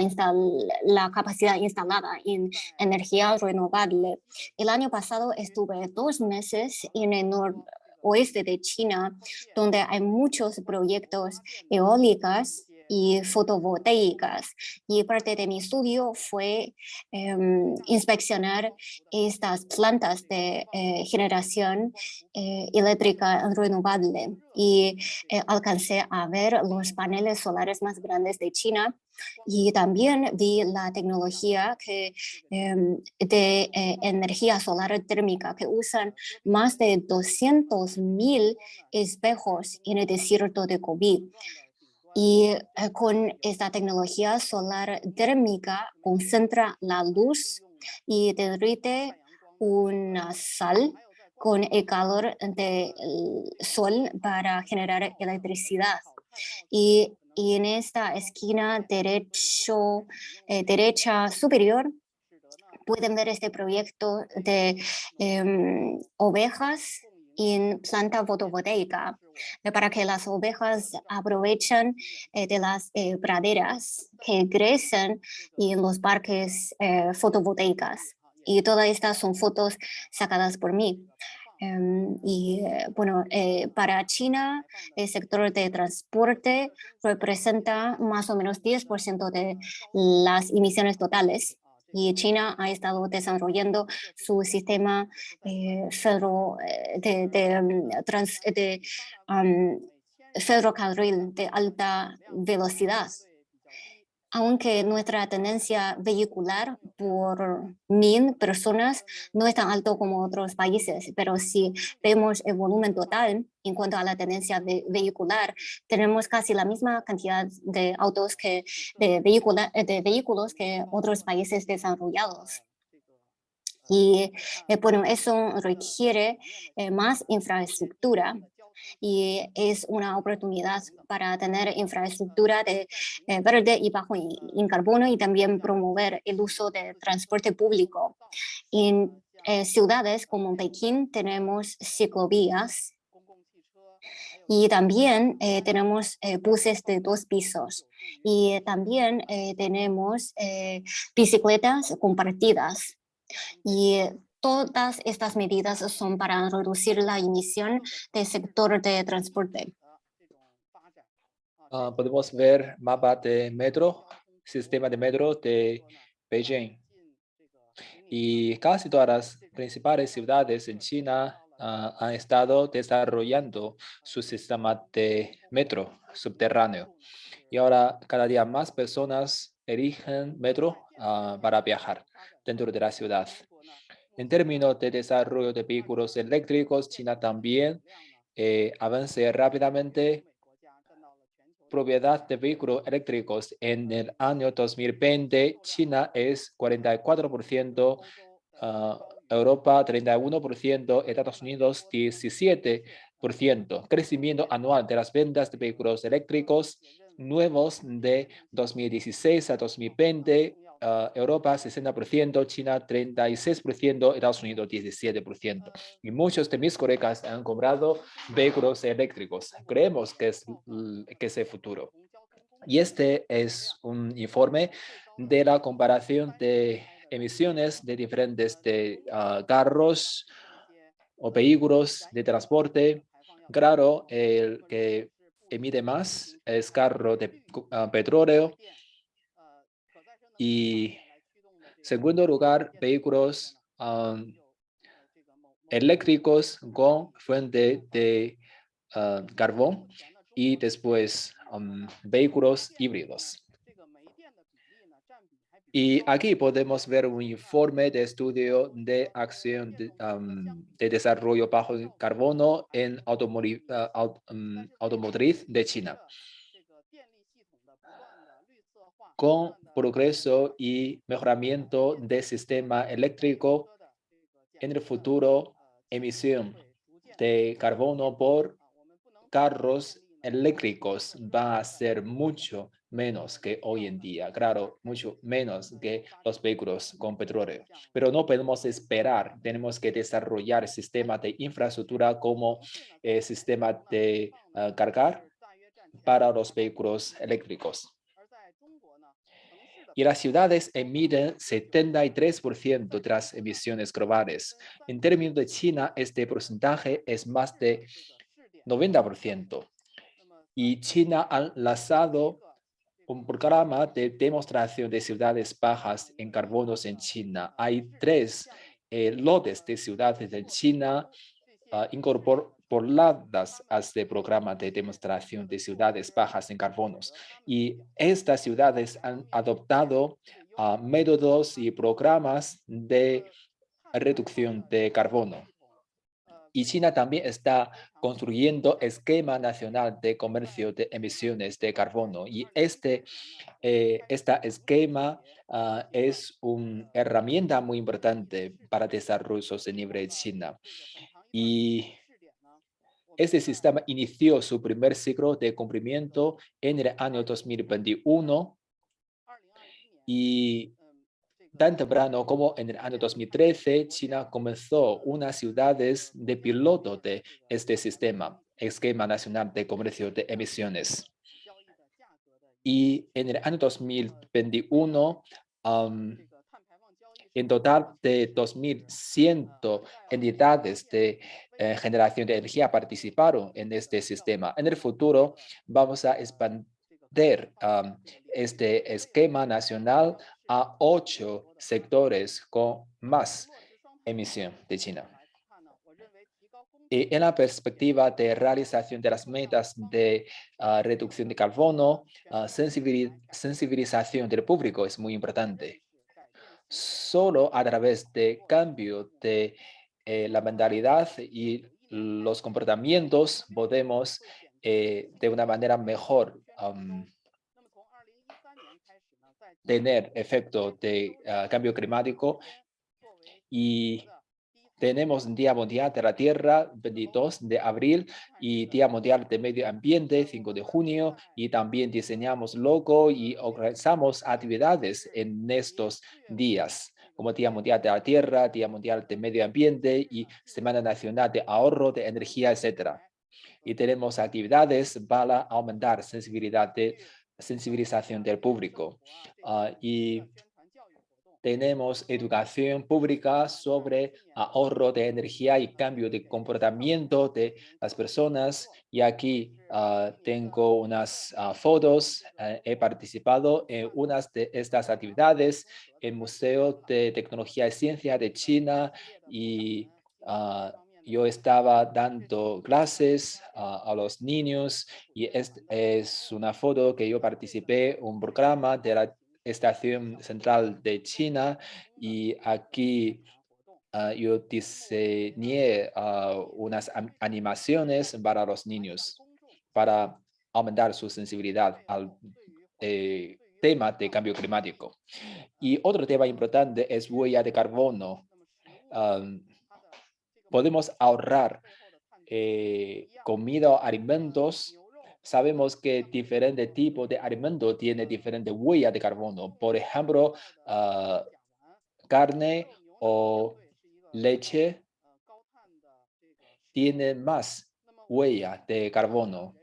la capacidad instalada en energía renovable. El año pasado estuve dos meses en el noroeste de China, donde hay muchos proyectos eólicos y fotovoltaicas. Y parte de mi estudio fue em, inspeccionar estas plantas de eh, generación eh, eléctrica renovable y eh, alcancé a ver los paneles solares más grandes de China y también vi la tecnología em, de energía solar térmica que usan más de 200 mil espejos en el desierto de COVID. Y eh, con esta tecnología solar térmica concentra la luz y derrite una sal con el calor del sol para generar electricidad. Y, en esta esquina derecho, eh, derecha superior pueden ver este proyecto de em, ovejas en planta fotovoltaica eh, para que las ovejas aprovechen eh, de las eh, praderas que crecen en los parques fotovoltaicas. Y todas estas son fotos sacadas por mí. Em, y bueno, para China, el sector de transporte representa más o menos 10% de las emisiones totales y China ha estado desarrollando su sistema eh, eh de, de, mm, trans, de ferrocarril de alta velocidad aunque nuestra tenencia vehicular por mil personas no es tan alto como otros países, pero si vemos el volumen total en cuanto a la tenencia vehicular, tenemos casi la misma cantidad de autos que de, de vehículos que otros países desarrollados. Y eh, bueno, eso requiere eh, más infraestructura y es una oportunidad para tener infraestructura de eh, verde y bajo en, carbono y también promover el uso de transporte público. En eh, ciudades como Pekín tenemos ciclovías Y también eh, tenemos eh, buses de dos pisos y también tenemos bicicletas compartidas. Y todas estas medidas son para reducir la emisión del sector de transporte. Ah, podemos ver mapa de metro, sistema de metro de Beijing. Y casi todas las principales ciudades en China uh, han estado desarrollando su sistema de metro subterráneo. Y ahora cada día más personas eligen metro uh, para viajar dentro de la ciudad. En términos de desarrollo de vehículos eléctricos, China también eh, avanza rápidamente propiedad de vehículos eléctricos en el año 2020, China es 44%, Europa 31%, Estados Unidos 17%. Crecimiento anual de las ventas de vehículos eléctricos nuevos de 2016 a 2020, uh, Europa 60%, China 36%, Estados Unidos 17%. Y muchos de mis colegas han comprado vehículos eléctricos. Creemos que es, que es el futuro. Y este es un informe de la comparación de emisiones de diferentes de, uh, carros o vehículos de transporte. Claro, el que emite más es carro de uh, petróleo y segundo lugar, vehículos eléctricos con fuente de uh, carbón y después vehículos híbridos. Y aquí podemos ver un informe de estudio de acción de, desarrollo bajo carbono en uh, automotriz de China. Con progreso y mejoramiento del sistema eléctrico, en el futuro, emisión de carbono por carros eléctricos va a ser mucho menos que hoy en día, claro, mucho menos que los vehículos con petróleo. Pero no podemos esperar, tenemos que desarrollar sistemas de infraestructura como el sistema de ah, cargar para los vehículos eléctricos. Y las ciudades emiten 73% de las emisiones globales. En términos de China, este porcentaje es más de 90%. Y China ha lanzado un programa de demostración de ciudades bajas en carbonos en China. Hay tres eh, lotes de ciudades en China uh, incorporadas a este programa de demostración de ciudades bajas en carbonos. Y estas ciudades han adoptado uh, métodos y programas de reducción de carbono. Y China también está construyendo esquema nacional de comercio de emisiones de carbono. Y este eh, esquema uh, es una herramienta muy importante para el desarrollo sostenible de China. Y este sistema inició su primer ciclo de cumplimiento en el año 2021 y tan temprano como en el año 2013, China comenzó unas ciudades de piloto de este sistema, Esquema Nacional de Comercio de Emisiones. Y en el año 2021, en total de 2.100 entidades de eh, generación de energía participaron en este sistema. En el futuro vamos a expandir este esquema nacional a ocho sectores con más emisión de China. Y en la perspectiva de realización de las metas de ah, reducción de carbono, uh, sensibilización del público es muy importante. Solo a través de cambio de eh, la mentalidad y los comportamientos podemos eh, de una manera mejor tener efecto de ah, cambio climático y tenemos Día Mundial de la Tierra, 22 de abril, y Día Mundial de Medio Ambiente, 5 de junio, y también diseñamos logo y organizamos actividades en estos días, como Día Mundial de la Tierra, Día Mundial de Medio Ambiente y Semana Nacional de Ahorro de Energía, etc. Y tenemos actividades para aumentar sensibilidad de, sensibilización del público. Ah, y tenemos educación pública sobre ahorro de energía y cambio de comportamiento de las personas. Y aquí ah, tengo unas ah, fotos. Eh, he participado en unas de estas actividades en Museo de Tecnología y Ciencia de China y yo estaba dando clases a los niños y es, es una foto que yo participé en un programa de la Estación Central de China y aquí ah, yo diseñé uh, unas animaciones para los niños para aumentar su sensibilidad al eh, tema de cambio climático. Y otro tema importante es huella de carbono. podemos ahorrar eh, comida o alimentos sabemos que diferente tipo de alimento tiene diferente huella de carbono. Por ejemplo, ah, carne o leche tiene más huella de carbono.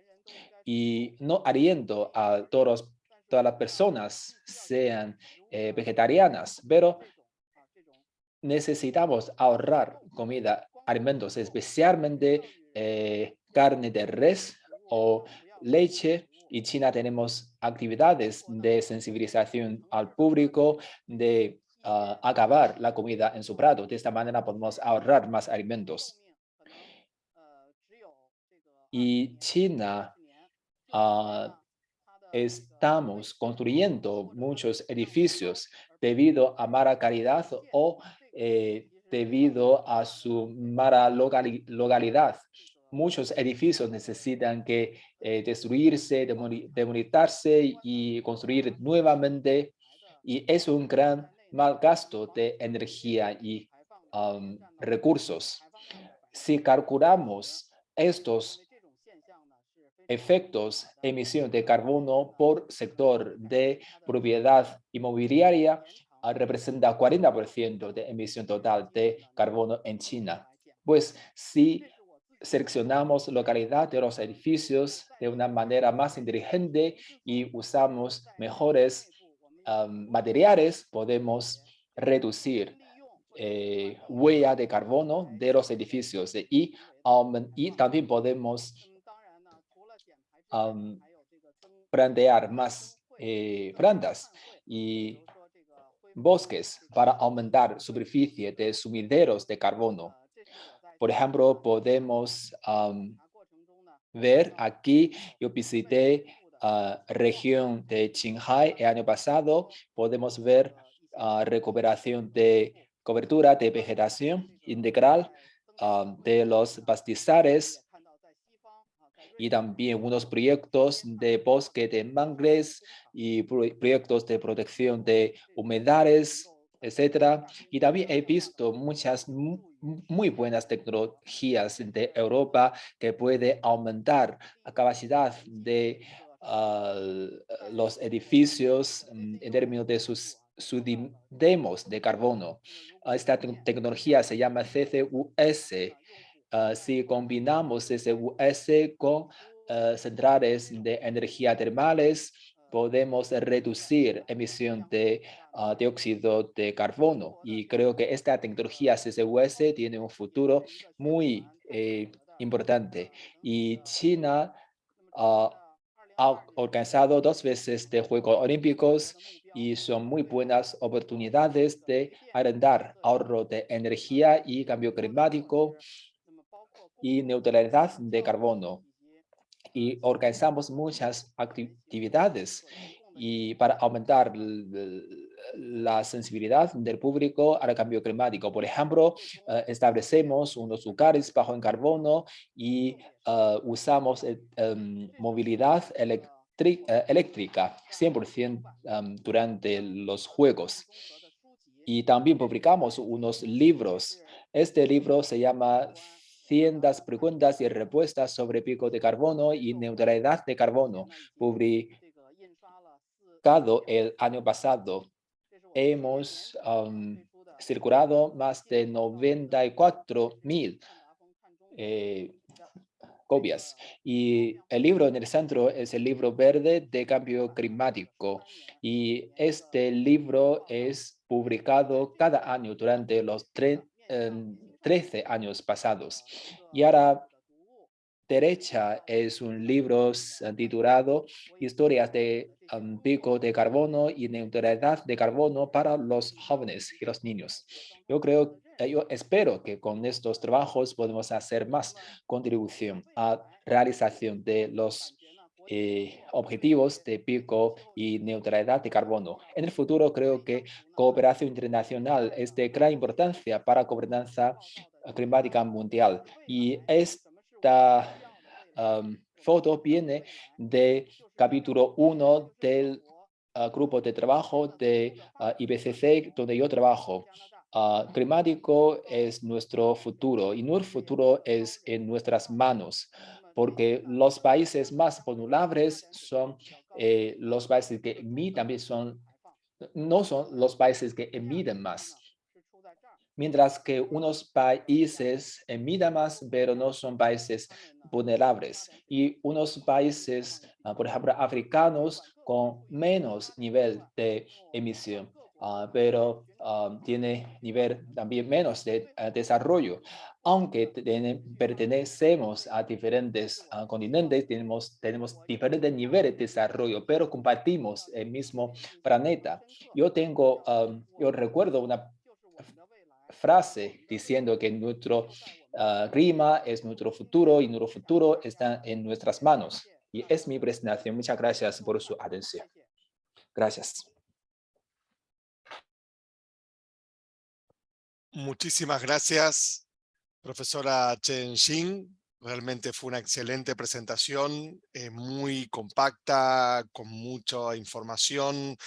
Y no aliento a todos, todas las personas sean eh, vegetarianas, pero necesitamos ahorrar comida, alimentos, especialmente eh, carne de res o leche y China tenemos actividades de sensibilización al público, de ah, acabar la comida en su plato. De esta manera podemos ahorrar más alimentos. Y China ah, estamos construyendo muchos edificios debido a mala calidad o eh, debido a su mala localidad muchos edificios necesitan que eh, destruirse, demolitarse y construir nuevamente. Y es un gran mal gasto de energía y recursos. Si calculamos estos efectos emisión de carbono por sector de propiedad inmobiliaria, ah, representa 40% de emisión total de carbono en China. Pues si seleccionamos localidad de los edificios de una manera más inteligente y usamos mejores materiales, podemos reducir eh, huella de carbono de los edificios y, y también podemos plantear más eh, plantas y bosques para aumentar superficie de sumideros de carbono. Por ejemplo, podemos ver aquí, yo visité la región de Qinghai el año pasado, podemos ver recuperación de cobertura de vegetación integral de los pastizales y también unos proyectos de bosque de mangles y proyectos de protección de humedales etcétera. Y también he visto muchas muy buenas tecnologías de Europa que puede aumentar la capacidad de ah, los edificios mm, en términos de sus demos de carbono. Ah, esta tecnología se llama CCUS. Ah, si combinamos CCUS con centrales de energía termales, podemos reducir emisión de uh, dióxido de carbono. Y creo que esta tecnología CCUS tiene un futuro muy eh, importante. Y China uh, ha organizado dos veces de Juegos Olímpicos y son muy buenas oportunidades de arrendar ahorro de energía y cambio climático y neutralidad de carbono y organizamos muchas actividades y para aumentar la sensibilidad del público al cambio climático. Por ejemplo, eh, establecemos unos lugares bajo en carbono y eh, usamos eh, em, movilidad eléctrica 100% em, durante los juegos. Y también publicamos unos libros. Este libro se llama cientos preguntas y respuestas sobre pico de carbono y neutralidad de carbono, publicado el año pasado. Hemos circulado más de 94 mil eh, copias. Y el libro en el centro es el libro verde de cambio climático. Y este libro es publicado cada año durante los 13 em, años pasados. Y ahora derecha es un libro titulado Historias de um, pico de carbono y neutralidad de carbono para los jóvenes y los niños. Yo creo, eh, yo espero que con estos trabajos podemos hacer más contribución a realización de los eh, objetivos de pico y neutralidad de carbono. En el futuro creo que cooperación internacional es de gran importancia para gobernanza climática mundial y es esta foto viene de capítulo 1 del ah, grupo de trabajo de ah, IBCC donde yo trabajo. Ah, climático es nuestro futuro y nuestro futuro es en nuestras manos porque los países más vulnerables son eh, los países que emiten, son, no son los países que emiten más mientras que unos países emiten más, pero no son países vulnerables. Y unos países, ah, por ejemplo, africanos, con menos nivel de emisión, uh, pero uh, tiene nivel también menos de desarrollo. Aunque pertenecemos a diferentes continentes, tenemos, tenemos diferentes niveles de desarrollo, pero compartimos el mismo planeta. Yo tengo, yo recuerdo una frase diciendo que nuestro uh, clima es nuestro futuro y nuestro futuro está en nuestras manos. Y es mi presentación. Muchas gracias por su atención. Gracias. Muchísimas gracias, profesora Chen Xin. Realmente fue una excelente presentación, eh, muy compacta, con mucha información,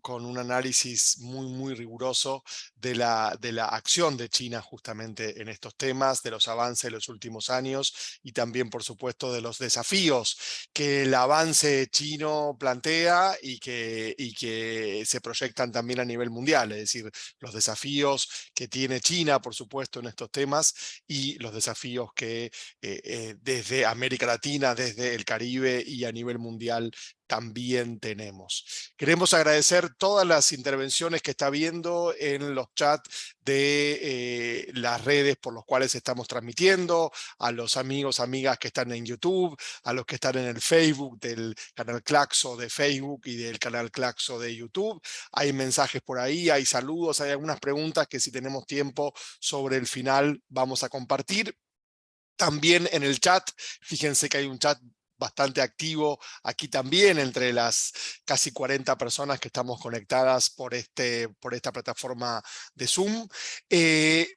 con un análisis muy, muy riguroso de la, de la acción de China justamente en estos temas, de los avances de los últimos años y también, por supuesto, de los desafíos que el avance chino plantea y que, y que se proyectan también a nivel mundial, es decir, los desafíos que tiene China, por supuesto, en estos temas y los desafíos que eh, eh, desde América Latina, desde el Caribe y a nivel mundial también tenemos. Queremos agradecer todas las intervenciones que está viendo en los chats de eh, las redes por los cuales estamos transmitiendo, a los amigos, amigas que están en YouTube, a los que están en el Facebook del canal Claxo de Facebook y del canal Claxo de YouTube. Hay mensajes por ahí, hay saludos, hay algunas preguntas que si tenemos tiempo sobre el final vamos a compartir. También en el chat, fíjense que hay un chat bastante activo aquí también entre las casi 40 personas que estamos conectadas por, este, por esta plataforma de Zoom. Eh,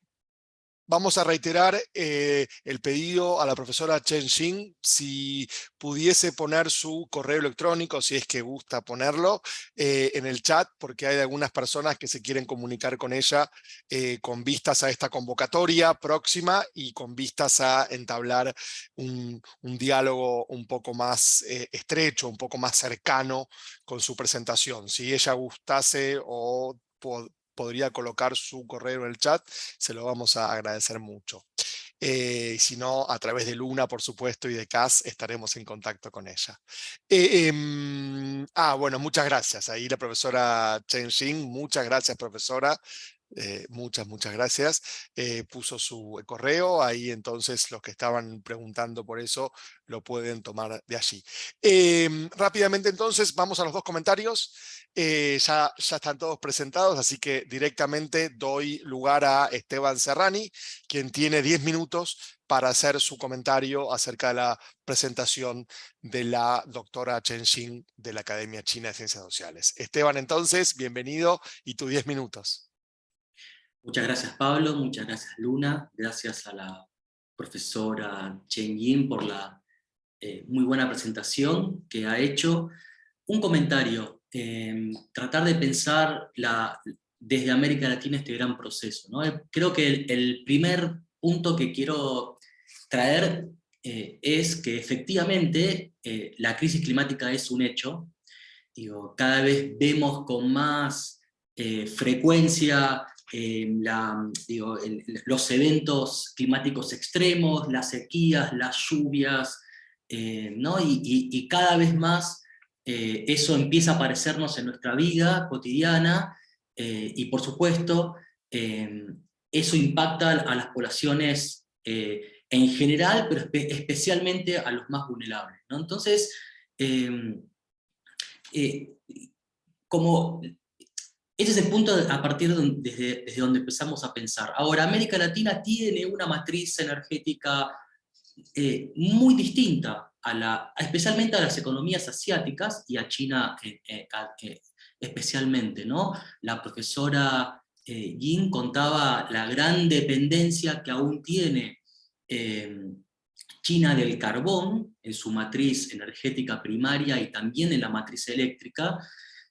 Vamos a reiterar eh, el pedido a la profesora Chen Xin, si pudiese poner su correo electrónico, si es que gusta ponerlo, eh, en el chat, porque hay algunas personas que se quieren comunicar con ella eh, con vistas a esta convocatoria próxima y con vistas a entablar un, diálogo un poco más estrecho, un poco más cercano con su presentación. Si ella gustase o podría colocar su correo en el chat, se lo vamos a agradecer mucho. Eh, si no, a través de Luna, por supuesto, y de CAS, estaremos en contacto con ella. Eh, em, ah, bueno, muchas gracias. Ahí la profesora Chen Xin, muchas gracias, profesora. Eh, muchas, muchas gracias. Eh, puso su correo, ahí entonces los que estaban preguntando por eso lo pueden tomar de allí. Em, rápidamente entonces vamos a los dos comentarios. Eh, ya, ya están todos presentados, así que directamente doy lugar a Esteban Serrani, quien tiene 10 minutos para hacer su comentario acerca de la presentación de la doctora Chen Xin de la Academia China de Ciencias Sociales. Esteban, entonces, bienvenido y tus 10 minutos. Muchas gracias Pablo, muchas gracias Luna, gracias a la profesora Chen Yin por la eh, muy buena presentación que ha hecho. Un comentario, em, tratar de pensar la, desde América Latina este gran proceso. ¿no? Eh, creo que el, primer punto que quiero traer eh, es que efectivamente la crisis climática es un hecho. Digo, cada vez vemos con más frecuencia eh, los eventos climáticos extremos, las sequías, las lluvias, ¿no? y, cada vez más eso empieza a aparecernos en nuestra vida cotidiana, y por supuesto, eso impacta a las poblaciones en general, pero especialmente a los más vulnerables. ¿no? Entonces, em, eh, como ese es el punto a partir de desde, donde empezamos a pensar. Ahora, América Latina tiene una matriz energética eh, muy distinta, a la, especialmente a las economías asiáticas y a China eh, especialmente. ¿no? La profesora Yin contaba la gran dependencia que aún tiene Em, China del carbón, en su matriz energética primaria y también en la matriz eléctrica,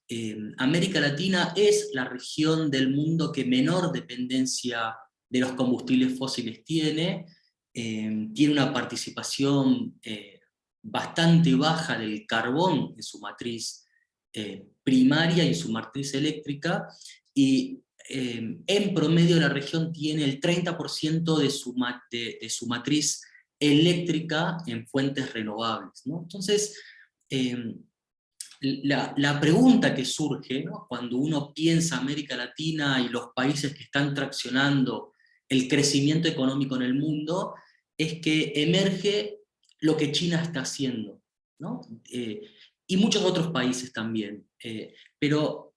em, América Latina es la región del mundo que menor dependencia de los combustibles fósiles tiene, em, tiene una participación eh, bastante baja del carbón en su matriz eh, primaria y en su matriz eléctrica, y en promedio la región tiene el 30% de su, de, su matriz eléctrica en fuentes renovables. Entonces, em, la, pregunta que surge cuando uno piensa América Latina y los países que están traccionando el crecimiento económico en el mundo, es que emerge lo que China está haciendo, eh, y muchos otros países también. Eh, pero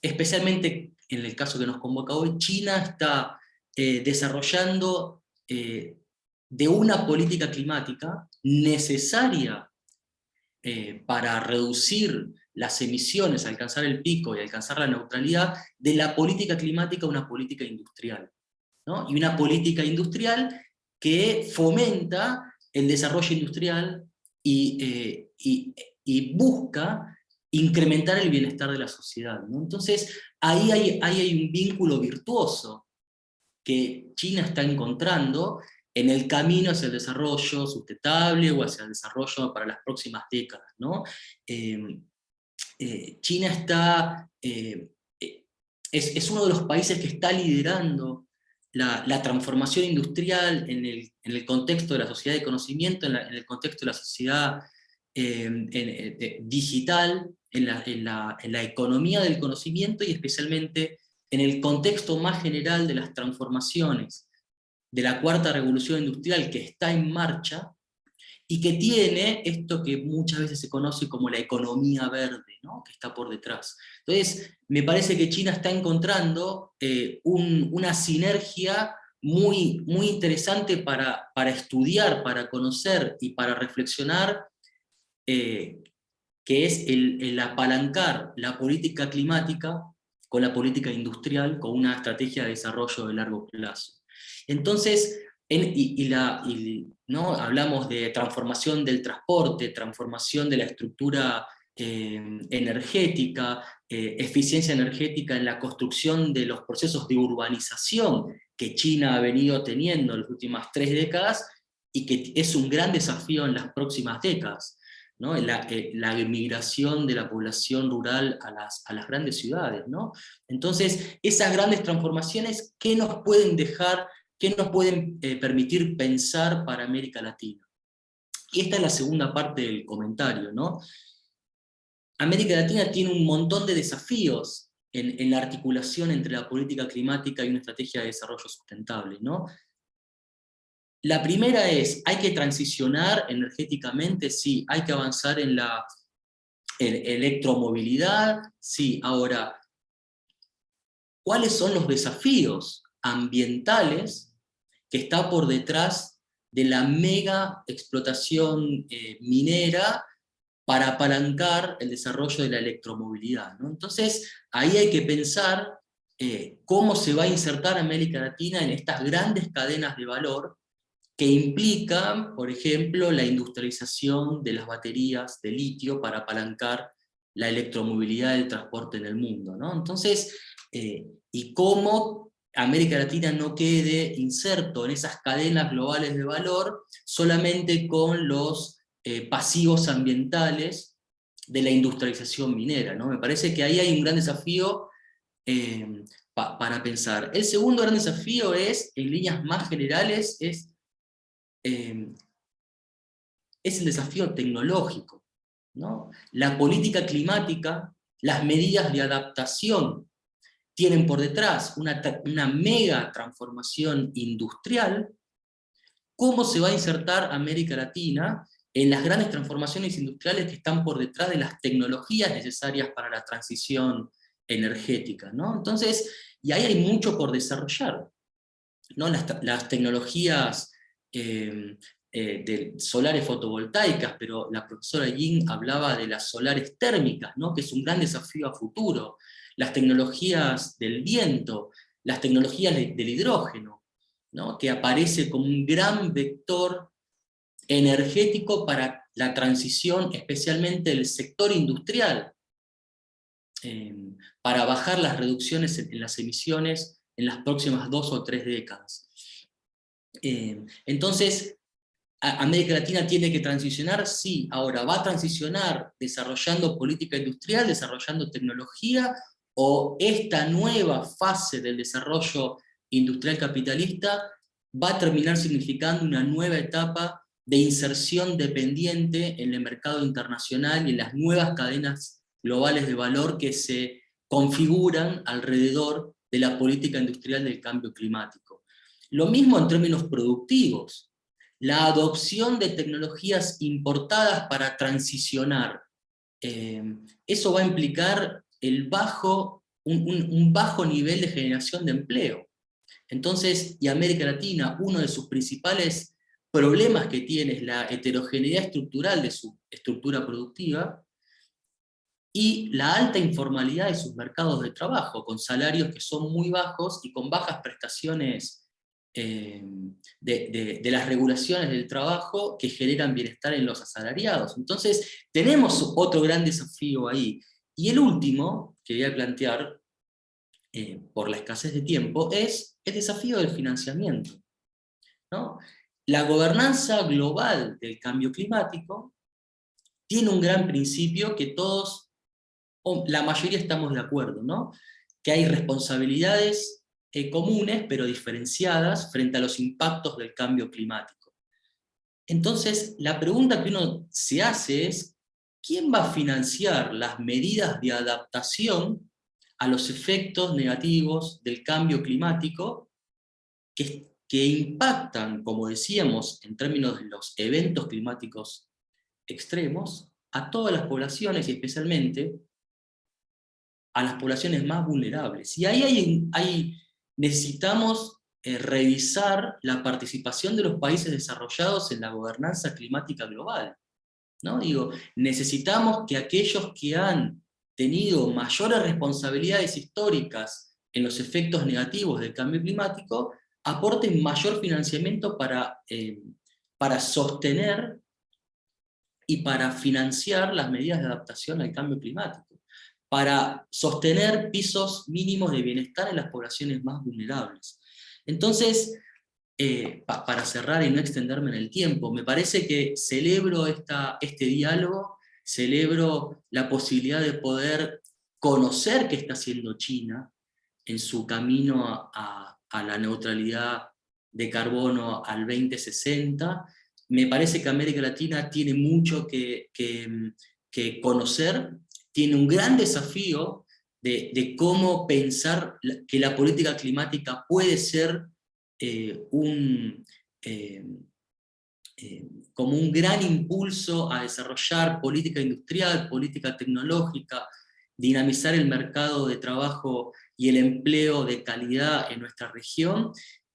especialmente en el caso que nos convoca hoy, China está eh, desarrollando de una política climática necesaria eh, para reducir las emisiones, alcanzar el pico y alcanzar la neutralidad, de la política climática a una política industrial. Y una política industrial que fomenta el desarrollo industrial y, y busca incrementar el bienestar de la sociedad. Entonces, ahí hay un vínculo virtuoso que China está encontrando en el camino hacia el desarrollo sustentable o hacia el desarrollo para las próximas décadas. Em, eh, China está, eh, es, uno de los países que está liderando la, transformación industrial en el, contexto de la sociedad de conocimiento, en, en el contexto de la sociedad em, digital, en la, economía del conocimiento y especialmente en el contexto más general de las transformaciones de la cuarta revolución industrial que está en marcha y que tiene esto que muchas veces se conoce como la economía verde, que está por detrás. Entonces, me parece que China está encontrando eh, una sinergia muy, muy interesante para, para, estudiar, para conocer y para reflexionar eh, que es el, apalancar la política climática con la política industrial, con una estrategia de desarrollo de largo plazo. Entonces, y, ¿no? hablamos de transformación del transporte, transformación de la estructura eh, energética, eh, eficiencia energética en la construcción de los procesos de urbanización que China ha venido teniendo en las últimas tres décadas, y que es un gran desafío en las próximas décadas. Eh, la, emigración de la población rural a las, a las grandes ciudades. ¿no? Entonces, esas grandes transformaciones, ¿qué nos pueden dejar, qué nos pueden eh, permitir pensar para América Latina? Y esta es la segunda parte del comentario. ¿no? América Latina tiene un montón de desafíos en, en, la articulación entre la política climática y una estrategia de desarrollo sustentable. ¿no? La primera es, ¿hay que transicionar energéticamente? Sí. ¿Hay que avanzar en la electromovilidad? Sí. Ahora, ¿cuáles son los desafíos ambientales que está por detrás de la mega explotación eh, minera para apalancar el desarrollo de la electromovilidad? Entonces, ahí hay que pensar eh, cómo se va a insertar América Latina en estas grandes cadenas de valor que implican, por ejemplo, la industrialización de las baterías de litio para apalancar la electromovilidad del transporte en el mundo. ¿no? Entonces, eh, y cómo América Latina no quede inserto en esas cadenas globales de valor solamente con los eh, pasivos ambientales de la industrialización minera. ¿no? Me parece que ahí hay un gran desafío eh, para pensar. El segundo gran desafío es, en líneas más generales, es, eh, es el desafío tecnológico. ¿no? La política climática, las medidas de adaptación tienen por detrás una, una mega transformación industrial, ¿cómo se va a insertar América Latina en las grandes transformaciones industriales que están por detrás de las tecnologías necesarias para la transición energética? ¿no? Entonces, y ahí hay mucho por desarrollar. ¿no? Las, tecnologías eh, eh, de solares fotovoltaicas, pero la profesora Yin hablaba de las solares térmicas, ¿no? que es un gran desafío a futuro las tecnologías del viento, las tecnologías del hidrógeno, ¿no? que aparece como un gran vector energético para la transición, especialmente del sector industrial, eh, para bajar las reducciones en, las emisiones en las próximas dos o tres décadas. Eh, entonces, América Latina tiene que transicionar, sí, ahora va a transicionar desarrollando política industrial, desarrollando tecnología, o esta nueva fase del desarrollo industrial capitalista va a terminar significando una nueva etapa de inserción dependiente en el mercado internacional y en las nuevas cadenas globales de valor que se configuran alrededor de la política industrial del cambio climático. Lo mismo en términos productivos. La adopción de tecnologías importadas para transicionar. Eh, eso va a implicar el bajo, un, bajo nivel de generación de empleo. Entonces, y América Latina, uno de sus principales problemas que tiene es la heterogeneidad estructural de su estructura productiva, y la alta informalidad de sus mercados de trabajo, con salarios que son muy bajos y con bajas prestaciones eh, de, las regulaciones del trabajo que generan bienestar en los asalariados. Entonces, tenemos otro gran desafío ahí, y el último que voy a plantear, eh, por la escasez de tiempo, es el desafío del financiamiento. La gobernanza global del cambio climático tiene un gran principio que todos, la mayoría estamos de acuerdo, ¿no? que hay responsabilidades eh, comunes pero diferenciadas frente a los impactos del cambio climático. Entonces, la pregunta que uno se hace es, ¿quién va a financiar las medidas de adaptación a los efectos negativos del cambio climático que, que impactan, como decíamos, en términos de los eventos climáticos extremos, a todas las poblaciones y especialmente a las poblaciones más vulnerables. Y ahí hay, necesitamos eh, revisar la participación de los países desarrollados en la gobernanza climática global. ¿no? Digo, necesitamos que aquellos que han tenido mayores responsabilidades históricas en los efectos negativos del cambio climático, aporten mayor financiamiento para, eh, para sostener y para financiar las medidas de adaptación al cambio climático, para sostener pisos mínimos de bienestar en las poblaciones más vulnerables. Entonces, eh, para cerrar y no extenderme en el tiempo, me parece que celebro este diálogo, celebro la posibilidad de poder conocer qué está haciendo China en su camino a, la neutralidad de carbono al 2060. Me parece que América Latina tiene mucho que, conocer, tiene un gran desafío de, cómo pensar que la política climática puede ser eh, un, eh, eh, como un gran impulso a desarrollar política industrial, política tecnológica, dinamizar el mercado de trabajo y el empleo de calidad en nuestra región,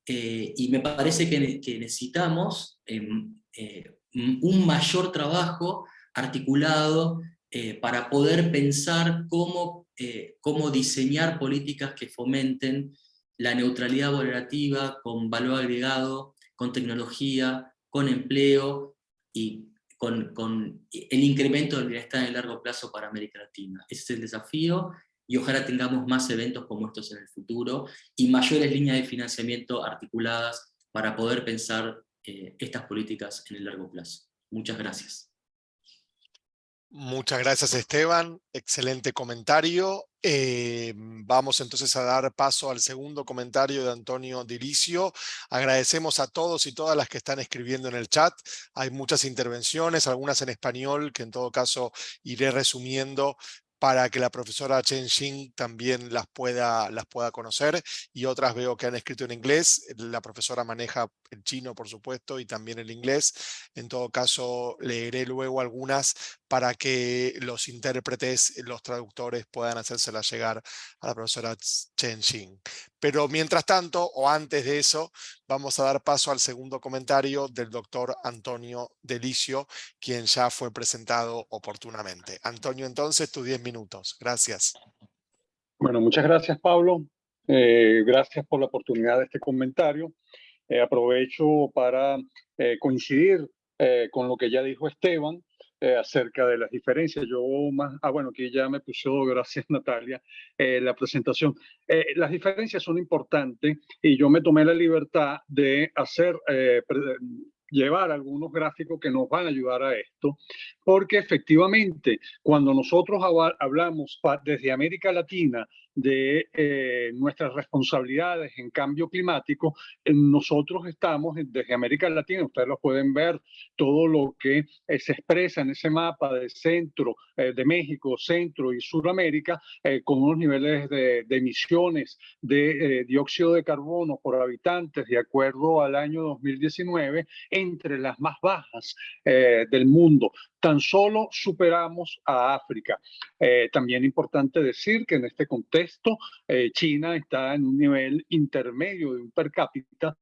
y me parece que, que necesitamos un mayor trabajo articulado para poder pensar cómo, cómo diseñar políticas que fomenten la neutralidad valorativa con valor agregado, con tecnología, con empleo y con, el incremento del bienestar en el largo plazo para América Latina. Ese es el desafío y ojalá tengamos más eventos como estos en el futuro y mayores líneas de financiamiento articuladas para poder pensar eh, estas políticas en el largo plazo. Muchas gracias. Muchas gracias Esteban, excelente comentario. Eh, vamos entonces a dar paso al segundo comentario de Antonio Dilicio. Agradecemos a todos y todas las que están escribiendo en el chat. Hay muchas intervenciones, algunas en español, que en todo caso iré resumiendo para que la profesora Chen Xin también las pueda, las pueda conocer y otras veo que han escrito en inglés. La profesora maneja el chino, por supuesto, y también el inglés. En todo caso, leeré luego algunas para que los intérpretes, los traductores puedan hacérselas llegar a la profesora Chen Xin. Pero mientras tanto, o antes de eso, vamos a dar paso al segundo comentario del doctor Antonio Delicio, quien ya fue presentado oportunamente. Antonio, entonces, tus 10 minutos. Gracias. Bueno, muchas gracias, Pablo. Eh, gracias por la oportunidad de este comentario. Eh, aprovecho para eh, coincidir con lo que ya dijo Esteban eh, acerca de las diferencias. Yo más, ah, bueno, aquí ya me puso, gracias Natalia, eh, la presentación. Eh, las diferencias son importantes y yo me tomé la libertad de hacer, llevar algunos gráficos que nos van a ayudar a esto, porque efectivamente cuando nosotros hablamos desde América Latina de eh, nuestras responsabilidades en cambio climático, nosotros estamos desde América Latina, ustedes lo pueden ver, todo lo que eh, se expresa en ese mapa de centro, eh, de México, centro y Suramérica, con unos niveles de, de emisiones de dióxido de carbono por habitantes, de acuerdo al año 2019, entre las más bajas del mundo tan solo superamos a África. Eh, también importante decir que en este contexto eh, China está en un nivel intermedio de un per cápita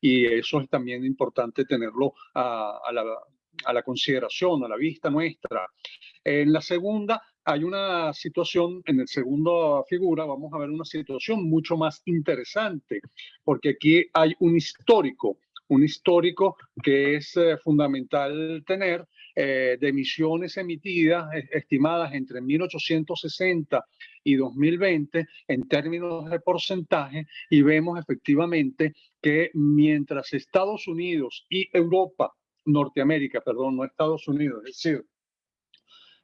y eso es también importante tenerlo a, la, a la consideración, a la vista nuestra. En la segunda hay una situación, en la segunda figura vamos a ver una situación mucho más interesante, porque aquí hay un histórico, un histórico que es eh, fundamental tener, eh, de emisiones emitidas estimadas entre 1860 y 2020 en términos de porcentaje y vemos efectivamente que mientras Estados Unidos y Europa, Norteamérica, perdón, no Estados Unidos, es decir,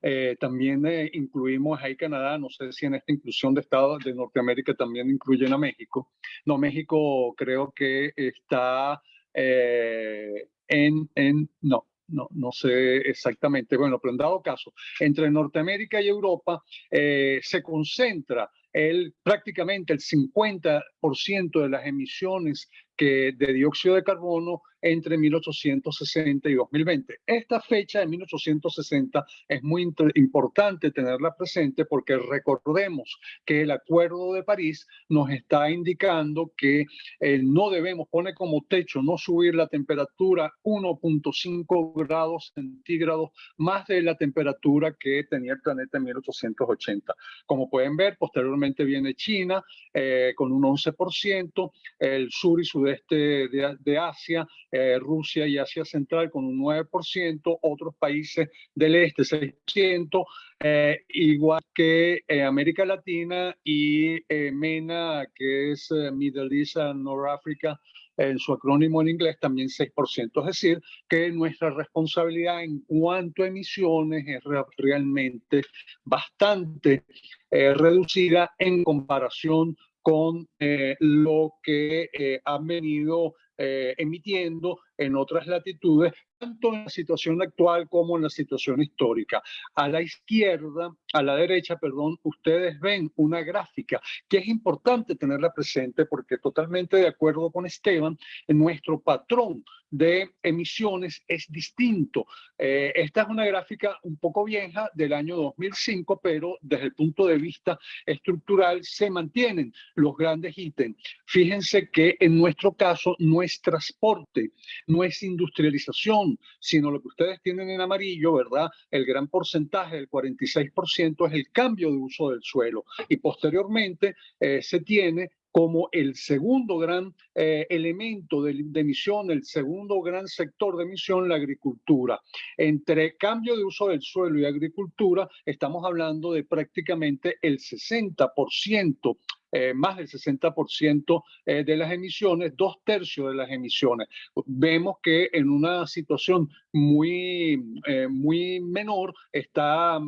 eh, también eh, incluimos ahí Canadá, no sé si en esta inclusión de Estados de Norteamérica también incluyen a México. No, México creo que está en, en, no, no, no sé exactamente, bueno, pero en dado caso, entre Norteamérica y Europa eh, se concentra el, prácticamente el 50% de las emisiones que, de dióxido de carbono entre 1860 y 2020. Esta fecha de 1860 es muy importante tenerla presente porque recordemos que el Acuerdo de París nos está indicando que eh, no debemos poner como techo no subir la temperatura 1.5 grados centígrados más de la temperatura que tenía el planeta en 1880. Como pueden ver, posteriormente viene China eh, con un 11%, el sur y sudeste de, de Asia eh, Rusia y Asia Central con un 9%, otros países del este 6%, eh, igual que eh, América Latina y MENA, que es Middle East and North Africa, en su acrónimo en inglés también 6%. Es decir, que nuestra responsabilidad en cuanto a emisiones es realmente bastante reducida en comparación con lo que han venido eh, emitiendo en otras latitudes, tanto en la situación actual como en la situación histórica. A la izquierda, a la derecha, perdón, ustedes ven una gráfica que es importante tenerla presente porque totalmente de acuerdo con Esteban, nuestro patrón de emisiones es distinto. Eh, esta es una gráfica un poco vieja del año 2005, pero desde el punto de vista estructural se mantienen los grandes ítems. Fíjense que en nuestro caso no es transporte, no es industrialización, sino lo que ustedes tienen en amarillo, ¿verdad? El gran porcentaje, el 46%, es el cambio de uso del suelo. Y posteriormente eh, se tiene como el segundo gran eh, elemento de, emisión, el segundo gran sector de emisión, la agricultura. Entre cambio de uso del suelo y agricultura, estamos hablando de prácticamente el 60% eh, más del 60% eh, de las emisiones, dos tercios de las emisiones. Vemos que en una situación muy, eh, muy menor está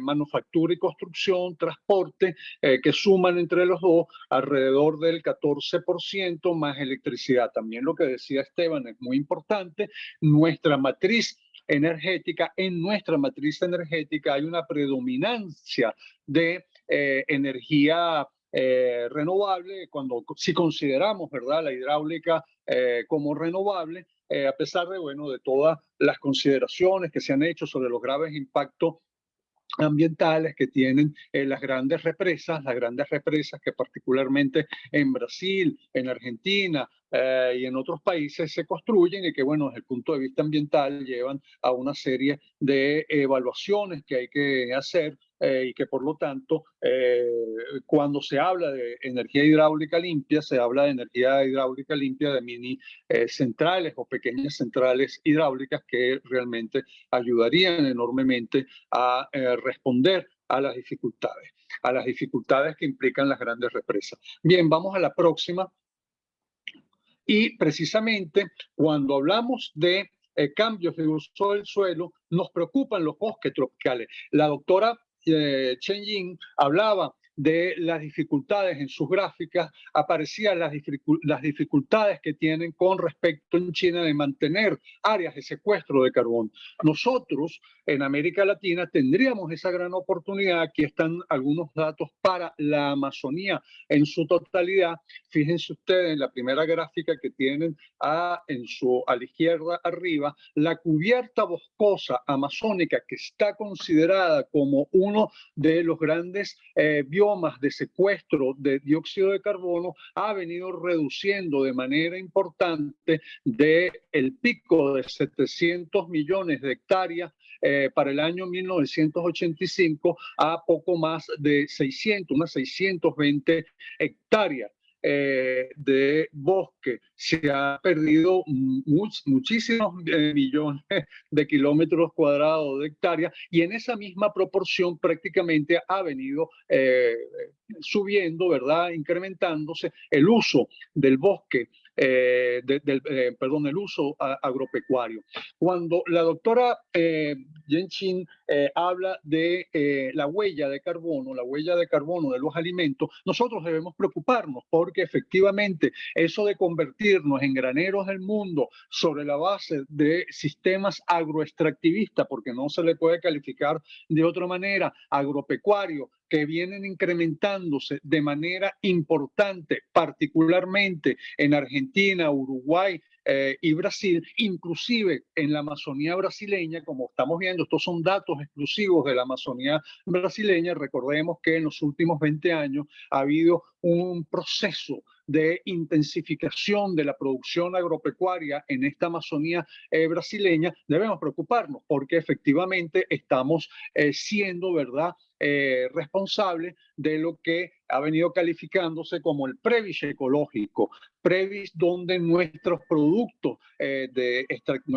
manufactura y construcción, transporte, que suman entre los dos alrededor del 14% más electricidad. También lo que decía Esteban es muy importante, nuestra matriz energética, en nuestra matriz energética hay una predominancia de energía eh, renovable, cuando si consideramos ¿verdad? la hidráulica eh, como renovable, eh, a pesar de, bueno, de todas las consideraciones que se han hecho sobre los graves impactos ambientales que tienen las grandes represas, las grandes represas que particularmente en Brasil, en Argentina y en otros países se construyen y que, bueno, desde el punto de vista ambiental llevan a una serie de evaluaciones que hay que hacer eh, y que por lo tanto eh, cuando se habla de energía hidráulica limpia, se habla de energía hidráulica limpia de mini eh, centrales o pequeñas centrales hidráulicas que realmente ayudarían enormemente a responder a las dificultades, a las dificultades que implican las grandes represas. Bien, vamos a la próxima. Y precisamente cuando hablamos de cambios de uso del suelo, nos preocupan los bosques tropicales. La doctora eh, Chen Yin hablaba de las dificultades en sus gráficas, aparecían las, dificultades que tienen con respecto en China de mantener áreas de secuestro de carbón. Nosotros en América Latina tendríamos esa gran oportunidad. Aquí están algunos datos para la Amazonía en su totalidad. Fíjense ustedes en la primera gráfica que tienen a, en su, a la izquierda arriba, la cubierta boscosa amazónica que está considerada como uno de los grandes eh, de secuestro de dióxido de carbono ha venido reduciendo de manera importante de el pico de 700 millones de hectáreas eh, para el año 1985 a poco más de 600, unas 620 hectáreas. Eh, de bosque. Se ha perdido muchísimos eh, millones de kilómetros cuadrados de hectáreas y en esa misma proporción prácticamente ha venido subiendo, ¿verdad? Incrementándose el uso del bosque eh, del, eh, perdón, el uso agropecuario. Cuando la doctora eh, Chin eh, habla de la huella de carbono, la huella de carbono de los alimentos, nosotros debemos preocuparnos porque efectivamente eso de convertirnos en graneros del mundo sobre la base de sistemas agroextractivistas, porque no se le puede calificar de otra manera, agropecuario, que vienen incrementándose de manera importante, particularmente en Argentina, Uruguay eh, y Brasil, inclusive en la Amazonía brasileña, como estamos viendo, estos son datos exclusivos de la Amazonía brasileña, recordemos que en los últimos 20 años ha habido un proceso de intensificación de la producción agropecuaria en esta Amazonía eh, brasileña, debemos preocuparnos porque efectivamente estamos eh, siendo, ¿verdad?, eh, responsable de lo que ha venido calificándose como el previs ecológico, previs donde nuestros productos, eh, de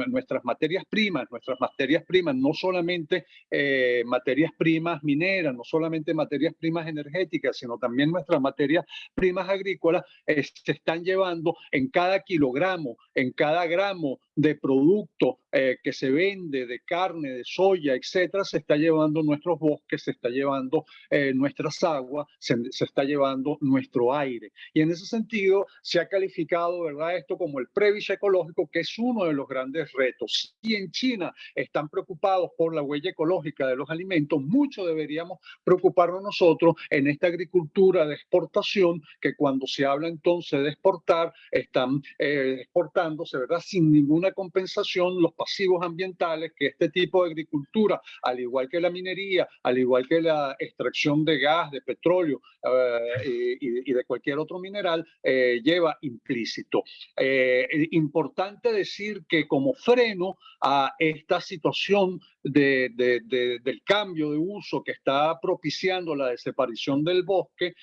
nuestras materias primas, nuestras materias primas, no solamente eh, materias primas mineras, no solamente materias primas energéticas, sino también nuestras materias primas agrícolas, se están llevando en cada kilogramo, en cada gramo de producto que se vende, de carne, de soya, etcétera, se está llevando nuestros bosques, se está llevando nuestras aguas, se, está llevando nuestro aire. Y en ese sentido se ha calificado, ¿verdad? Esto como el previs ecológico, que es uno de los grandes retos. Si en China están preocupados por la huella ecológica de los alimentos, mucho deberíamos preocuparnos nosotros en esta agricultura de exportación, que cuando se habla entonces de exportar, están eh, exportándose, ¿verdad? Sin ninguna compensación los pasivos ambientales que este tipo de agricultura, al igual que la minería, al igual que la extracción de gas, de petróleo eh, y, de cualquier otro mineral, eh, lleva implícito. Eh, importante decir que como freno a esta situación de, del cambio de uso que está propiciando la desaparición del bosque,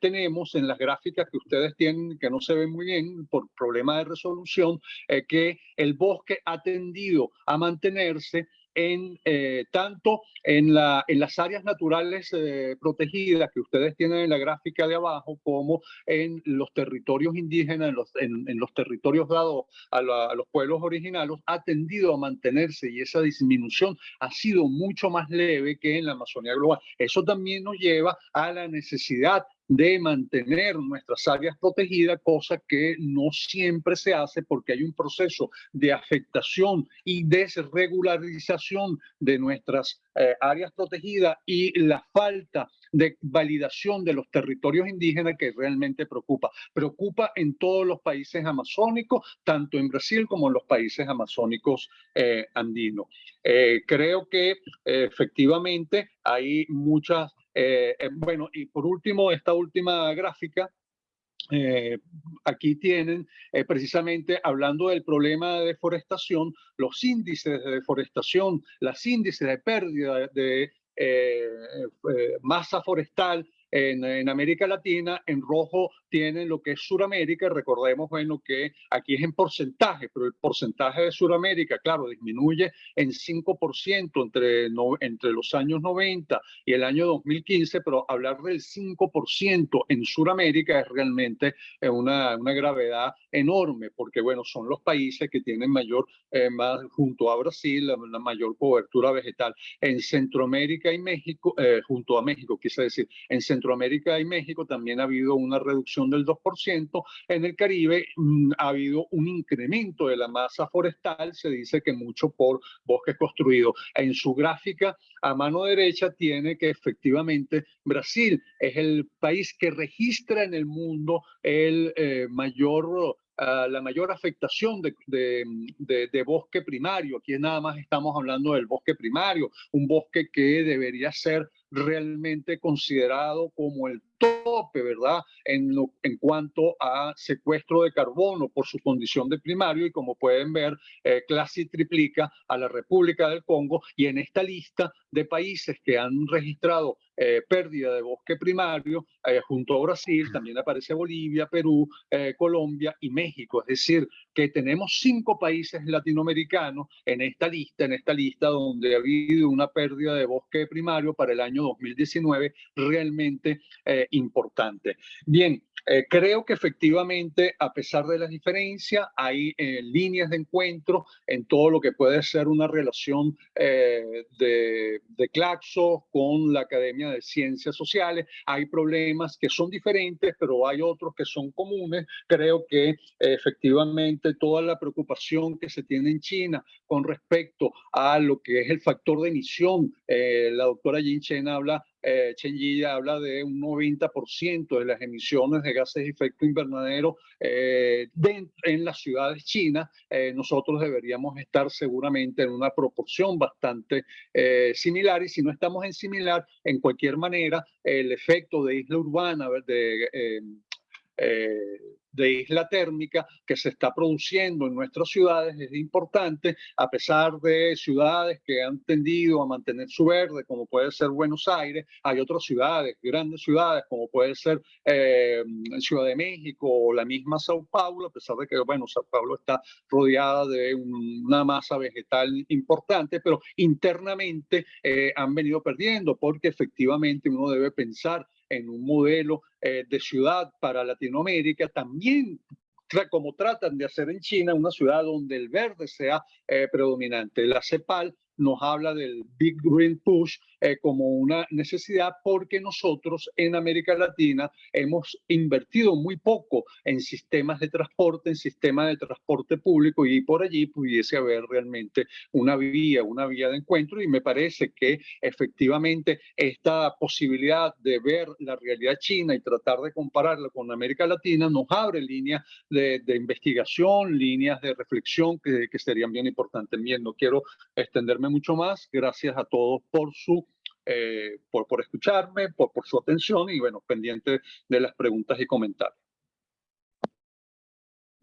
tenemos en las gráficas que ustedes tienen, que no se ven muy bien por problema de resolución, que el bosque ha tendido a mantenerse en eh, tanto en, la, en las áreas naturales eh, protegidas que ustedes tienen en la gráfica de abajo, como en los territorios indígenas, en los, en, los territorios dados a, a, los pueblos originarios, ha tendido a mantenerse y esa disminución ha sido mucho más leve que en la Amazonía global. Eso también nos lleva a la necesidad de mantener nuestras áreas protegidas, cosa que no siempre se hace porque hay un proceso de afectación y desregularización de nuestras eh, áreas protegidas y la falta de validación de los territorios indígenas que realmente preocupa. Preocupa en todos los países amazónicos, tanto en Brasil como en los países amazónicos eh, andinos. Eh, creo que efectivamente hay muchas eh, eh, bueno, y por último, esta última gráfica, eh, aquí tienen precisamente hablando del problema de deforestación, los índices de deforestación, las índices de pérdida de masa forestal en, América Latina, en rojo tienen lo que es Suramérica, recordemos, bueno, que aquí es en porcentaje, pero el porcentaje de Suramérica, claro, disminuye en 5% entre, entre los años 90 y el año 2015, pero hablar del 5% en Suramérica es realmente eh, una, una gravedad enorme, porque, bueno, son los países que tienen mayor, eh, más, junto a Brasil, la, mayor cobertura vegetal. En Centroamérica y México, eh, junto a México, quise decir, en Centroamérica, y México también ha habido una reducción del 2%. En el Caribe mm, ha habido un incremento de la masa forestal, se dice que mucho por bosques construidos. En su gráfica a mano derecha tiene que efectivamente Brasil es el país que registra en el mundo el eh, mayor ah, la mayor afectación de, de, de, bosque primario. Aquí nada más estamos hablando del bosque primario, un bosque que debería ser realmente considerado como el tope, ¿verdad? En, en cuanto a secuestro de carbono por su condición de primario y como pueden ver, eh, clase triplica a la República del Congo y en esta lista de países que han registrado eh, pérdida de bosque primario, eh, junto a Brasil, también aparece Bolivia, Perú, eh, Colombia y México. Es decir, que tenemos cinco países latinoamericanos en esta lista, en esta lista donde ha habido una pérdida de bosque primario para el año 2019 realmente importante. Bien, eh, creo que efectivamente, a pesar de las diferencias, hay eh, líneas de encuentro en todo lo que puede ser una relación eh, de, de Claxo con la Academia de Ciencias Sociales. Hay problemas que son diferentes, pero hay otros que son comunes. Creo que efectivamente toda la preocupación que se tiene en China con respecto a lo que es el factor de emisión, la doctora Yin Chen habla eh, Chen habla de un 90% de las emisiones de gases de efecto invernadero eh, en las ciudades chinas. Eh, nosotros deberíamos estar seguramente en una proporción bastante eh, similar y si no estamos en similar, en cualquier manera, el efecto de isla urbana, de de isla térmica que se está produciendo en nuestras ciudades es importante, a pesar de ciudades que han tendido a mantener su verde, como puede ser Buenos Aires, hay otras ciudades, grandes ciudades, como puede ser eh, Ciudad de México o la misma Sao Paulo, a pesar de que, bueno, Sao Paulo está rodeada de una masa vegetal importante, pero internamente eh, han venido perdiendo porque efectivamente uno debe pensar en un modelo eh, de ciudad para Latinoamérica, también como tratan de hacer en China, una ciudad donde el verde sea eh, predominante. La CEPAL nos habla del Big Green Push eh, como una necesidad porque nosotros en América Latina hemos invertido muy poco en sistemas de transporte, en sistemas de transporte público y por allí pudiese haber realmente una vía, una vía de encuentro y me parece que efectivamente esta posibilidad de ver la realidad china y tratar de compararla con América Latina nos abre líneas de, investigación, líneas de reflexión que, que serían bien importantes. Bien, no quiero extenderme mucho más. Gracias a todos por su eh, por, por escucharme, por, por su atención y bueno, pendiente de las preguntas y comentarios.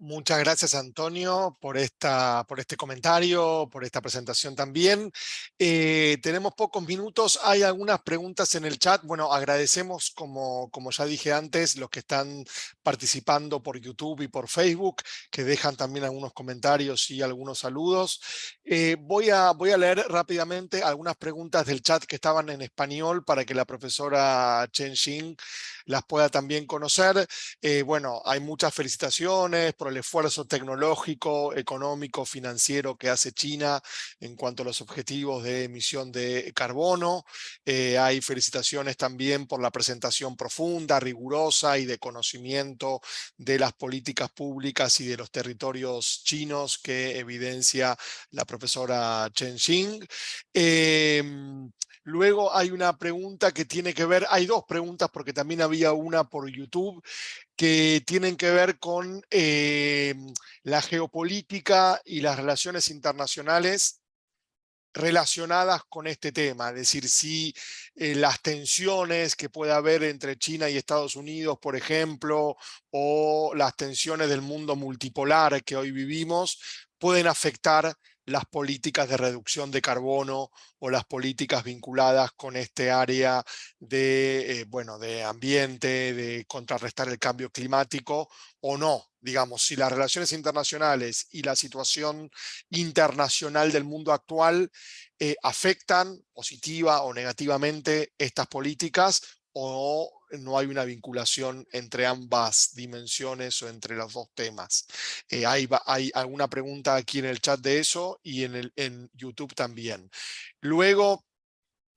Muchas gracias, Antonio, por, esta, por este comentario, por esta presentación también. Eh, tenemos pocos minutos, hay algunas preguntas en el chat. Bueno, agradecemos, como, como ya dije antes, los que están participando por YouTube y por Facebook, que dejan también algunos comentarios y algunos saludos. Eh, voy, a, voy a leer rápidamente algunas preguntas del chat que estaban en español para que la profesora Chen Xin las pueda también conocer. Eh, bueno, hay muchas felicitaciones el esfuerzo tecnológico, económico, financiero que hace China en cuanto a los objetivos de emisión de carbono. Eh, hay felicitaciones también por la presentación profunda, rigurosa y de conocimiento de las políticas públicas y de los territorios chinos que evidencia la profesora Chen Xing. Em, luego hay una pregunta que tiene que ver, hay dos preguntas porque también había una por YouTube que tienen que ver con eh, la geopolítica y las relaciones internacionales relacionadas con este tema, es decir, si eh, las tensiones que puede haber entre China y Estados Unidos, por ejemplo, o las tensiones del mundo multipolar que hoy vivimos, pueden afectar las políticas de reducción de carbono o las políticas vinculadas con este área de, eh, bueno, de ambiente, de contrarrestar el cambio climático o no. Digamos, si las relaciones internacionales y la situación internacional del mundo actual eh, afectan positiva o negativamente estas políticas o no hay una vinculación entre ambas dimensiones o entre los dos temas. Eh, hay, hay, alguna pregunta aquí en el chat de eso y en, el, en YouTube también. Luego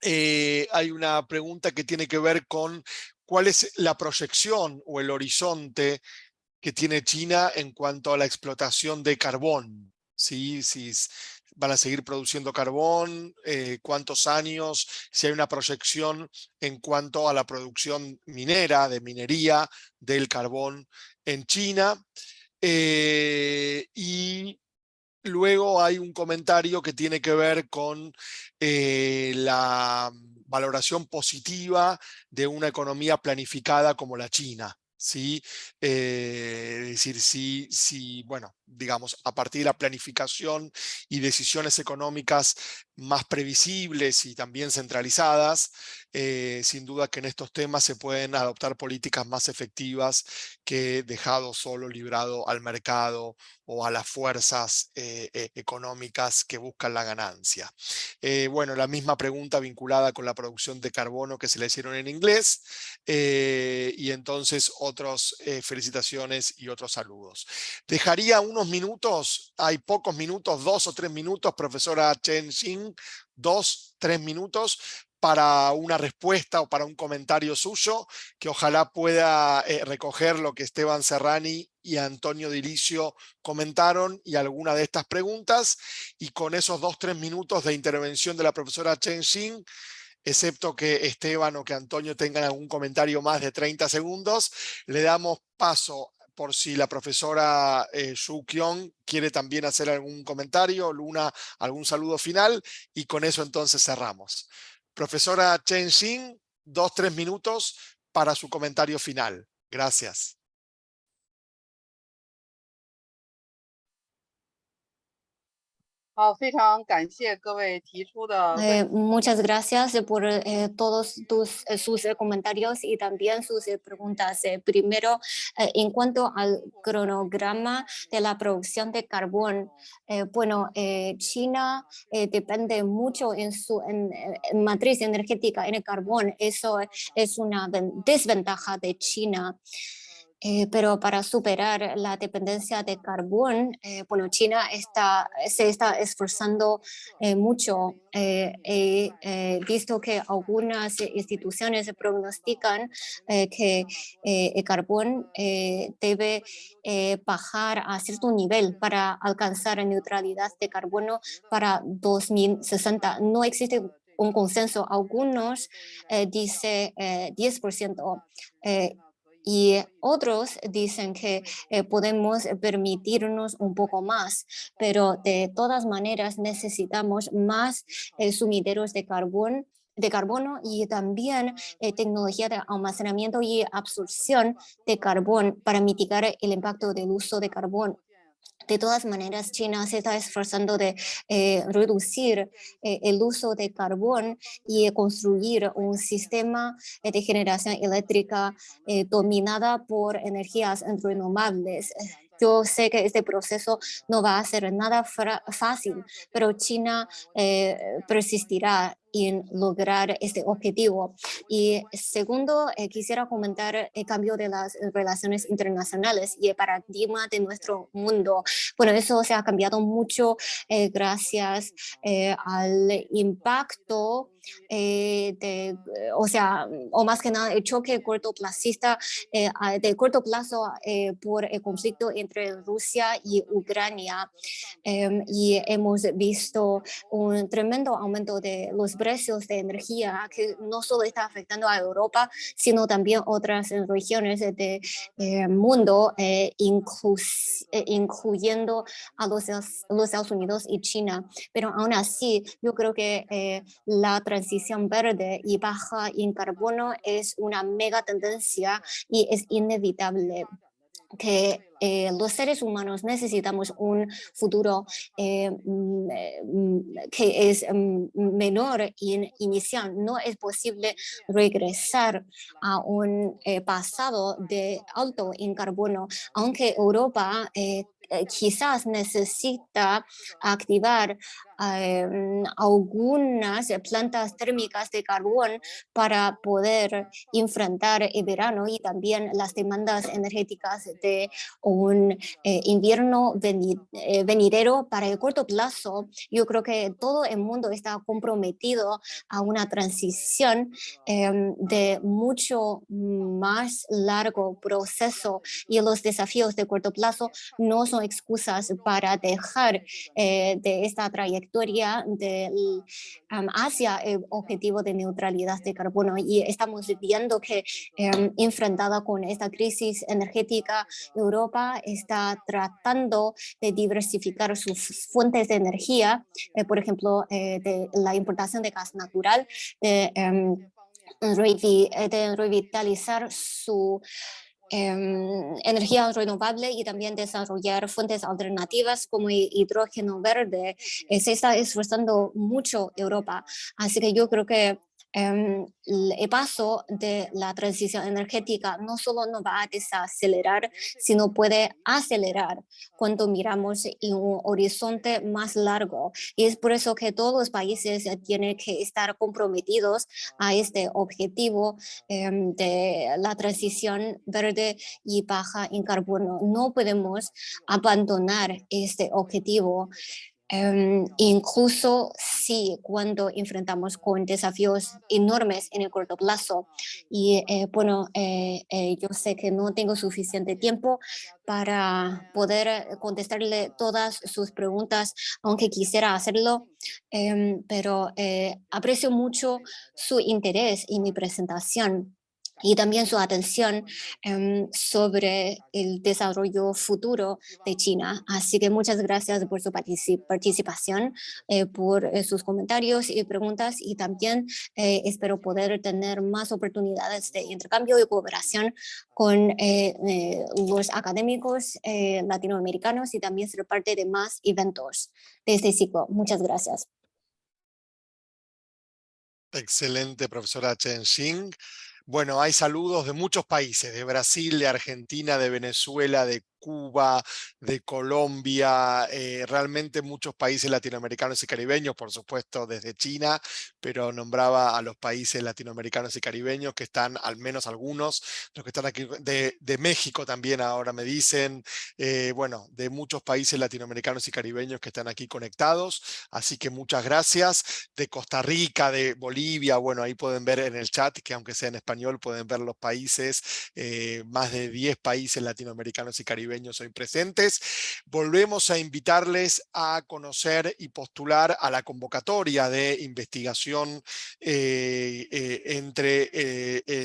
eh, hay una pregunta que tiene que ver con cuál es la proyección o el horizonte que tiene China en cuanto a la explotación de carbón. ¿sí? Si, van a seguir produciendo carbón, eh, cuántos años, si hay una proyección en cuanto a la producción minera, de minería del carbón en China. Eh, y luego hay un comentario que tiene que ver con eh, la valoración positiva de una economía planificada como la China. ¿Sí? es decir, si, si, bueno, digamos, a partir de la planificación y decisiones económicas más previsibles y también centralizadas, eh, sin duda que en estos temas se pueden adoptar políticas más efectivas que dejado solo librado al mercado o a las fuerzas eh, e, económicas que buscan la ganancia. Eh, bueno, la misma pregunta vinculada con la producción de carbono que se le hicieron en inglés y entonces otras felicitaciones y otros saludos. Dejaría unos minutos, hay pocos minutos, dos o tres minutos, profesora Chen Xin, dos, tres minutos para una respuesta o para un comentario suyo, que ojalá pueda eh, recoger lo que Esteban Serrani y Antonio Dilicio comentaron y alguna de estas preguntas, y con esos dos, tres minutos de intervención de la profesora Chen Xin, excepto que Esteban o que Antonio tengan algún comentario más de 30 segundos, le damos paso por si la profesora eh, Shu Kyung quiere también hacer algún comentario, Luna, algún saludo final, y con eso entonces cerramos. Profesora Chen Xin, dos, tres minutos para su comentario final. Gracias. Eh, muchas gracias por eh, todos tus, eh, sus comentarios y también sus preguntas. primero, en cuanto al cronograma de la producción de carbón, bueno, China depende mucho en su en, matriz energética en el carbón. Eso es una desventaja de China. Eh, pero para superar la dependencia de carbón, eh, bueno, China está, se está esforzando eh, mucho. He visto que algunas instituciones pronostican que el carbón debe bajar a cierto nivel para alcanzar neutralidad de carbono para 2060. No existe un consenso. Algunos dicen 10%. Y otros dicen que eh, podemos permitirnos un poco más, pero de todas maneras necesitamos más eh, sumideros de carbón de carbono y también eh, tecnología de almacenamiento y absorción de carbón para mitigar el impacto del uso de carbón. De todas maneras, China se está esforzando de eh, reducir eh, el uso de carbón y construir un sistema de generación eléctrica dominada por energías renovables. Yo sé que este proceso no va a ser nada fácil, pero China persistirá en lograr este objetivo. Y segundo, eh, quisiera comentar el cambio de las relaciones internacionales y el paradigma de nuestro mundo. Bueno, eso se ha cambiado mucho eh, gracias eh, al impacto de, o sea, o más que nada el choque cortoplacista de corto plazo por el conflicto entre Rusia y Ucrania. Em, y hemos visto un tremendo aumento de los precios de energía que no solo está afectando a Europa, sino también otras regiones del eh, mundo, eh, eh, incluyendo a los, Estados Unidos y China. Pero aún así, yo creo que la transición verde y baja en carbono es una mega tendencia y es inevitable que eh, los seres humanos necesitamos un futuro eh, mm, eh, mm, que es mm, menor en inicial. No es posible regresar a un pasado de alto en carbono, aunque Europa quizás necesita activar algunas plantas térmicas de carbón para poder enfrentar el verano y también las demandas energéticas de un eh, invierno eh, venidero para el corto plazo. Yo creo que todo el mundo está comprometido a una transición em, de mucho más largo proceso y los desafíos de corto plazo no son excusas para dejar eh, de esta trayectoria trayectoria del, hacia el objetivo de neutralidad de carbono. Y estamos viendo que em, enfrentada con esta crisis energética, Europa está tratando de diversificar sus fuentes de energía, eh, por ejemplo, eh, de la importación de gas natural, de, em, eh, de revitalizar su Em, energía renovable y también desarrollar fuentes alternativas como hidrógeno verde. Eh, se está esforzando mucho Europa, así que yo creo que Em, el paso de la transición energética no solo no va a desacelerar, sino puede acelerar cuando miramos en un horizonte más largo. Y es por eso que todos los países tienen que estar comprometidos a este objetivo em, de la transición verde y baja en carbono. No podemos abandonar este objetivo. Em, incluso si cuando enfrentamos con desafíos enormes en el corto plazo. Y eh, bueno, eh, eh, yo sé que no tengo suficiente tiempo para poder contestarle todas sus preguntas, aunque quisiera hacerlo, em, pero aprecio mucho su interés en mi presentación y también su atención em, sobre el desarrollo futuro de China. Así que muchas gracias por su participación, eh, por eh, sus comentarios y preguntas y también eh, espero poder tener más oportunidades de intercambio y cooperación con los académicos latinoamericanos y también ser parte de más eventos de este ciclo. Muchas gracias. Excelente, profesora Chen Xing. Bueno, hay saludos de muchos países, de Brasil, de Argentina, de Venezuela, de Cuba, de Colombia, eh, realmente muchos países latinoamericanos y caribeños, por supuesto desde China, pero nombraba a los países latinoamericanos y caribeños que están, al menos algunos, los que están aquí, de, México también ahora me dicen, eh, bueno, de muchos países latinoamericanos y caribeños que están aquí conectados, así que muchas gracias, de Costa Rica, de Bolivia, bueno, ahí pueden ver en el chat que aunque sea en español pueden ver los países, eh, más de 10 países latinoamericanos y caribeños hoy presentes. Volvemos a invitarles a conocer y postular a la convocatoria de investigación eh, eh, entre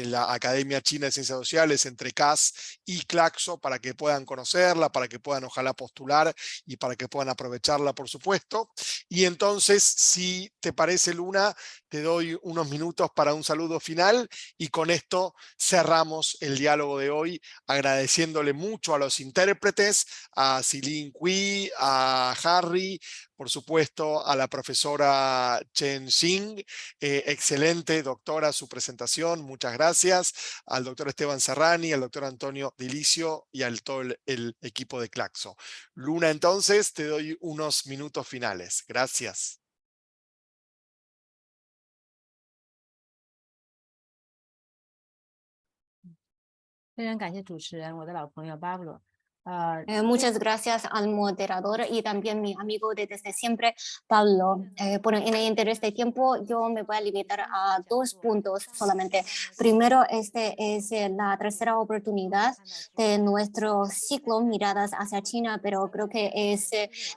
la Academia China de Ciencias Sociales, entre CAS y Claxo, para que puedan conocerla, para que puedan ojalá postular y para que puedan aprovecharla, por supuesto. Y entonces, si te parece, Luna, te doy unos minutos para un saludo final y con esto cerramos el diálogo de hoy agradeciéndole mucho a los intérpretes, a Silin Kui, a Harry, por supuesto a la profesora Chen Xing, eh, excelente doctora su presentación, muchas gracias, al doctor Esteban Serrani, al doctor Antonio Dilicio y al todo el, el equipo de Claxo. Luna, entonces te doy unos minutos finales. Gracias. 非常感谢主持人，我的老朋友巴布罗。Eh, muchas gracias al moderador y también mi amigo de desde siempre, Pablo. Eh, bueno, en el interés de tiempo, yo me voy a limitar a dos puntos solamente. Primero, este es eh, la tercera oportunidad de nuestro ciclo Miradas hacia China, pero creo que es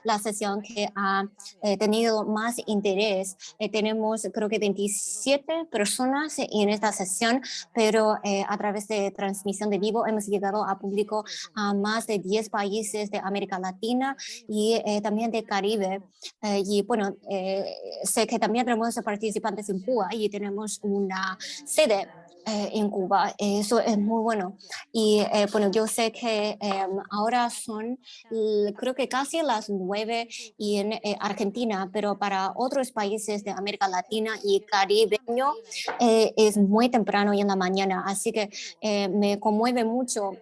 la sesión que ha tenido más interés. tenemos, creo que 27 personas en esta sesión, pero a través de transmisión de vivo hemos llegado a público a más de 10 países de América Latina y eh, también de Caribe. Eh, y bueno, eh, sé que también tenemos participantes en Cuba y tenemos una sede en Cuba. Eso es muy bueno. Y bueno, yo sé que em, ahora son, creo que casi las nueve y en Argentina, pero para otros países de América Latina y Caribe es muy temprano y en la mañana. Así que me conmueve mucho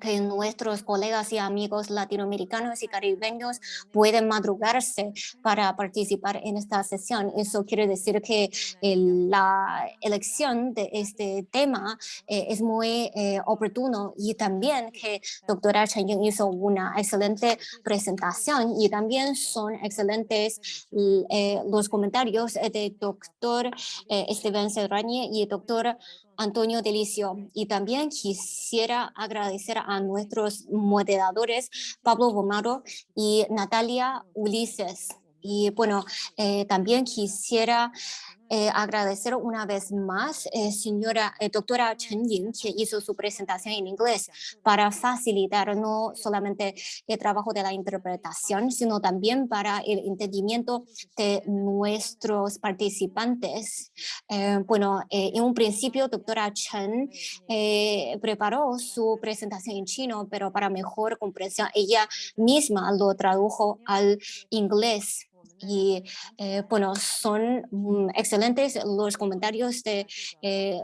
que nuestros colegas y amigos latinoamericanos y caribeños pueden madrugarse para participar en esta sesión. Eso quiere decir que la elección de este tema eh, es muy eh, oportuno y también que doctora Chen hizo una excelente presentación y también son excelentes eh, los comentarios de doctor Esteban Serrañe y doctor Antonio Delicio. Y también quisiera agradecer a nuestros moderadores Pablo Gomaro y Natalia Ulises. Y bueno, eh, también quisiera eh, agradecer una vez más, eh, señora eh, doctora Chen Ying, que hizo su presentación en inglés para facilitar no solamente el trabajo de la interpretación, sino también para el entendimiento de nuestros participantes. bueno, en un principio, doctora Chen preparó su presentación en chino, pero para mejor comprensión, ella misma lo tradujo al inglés y eh, bueno, son mm, excelentes los comentarios de eh,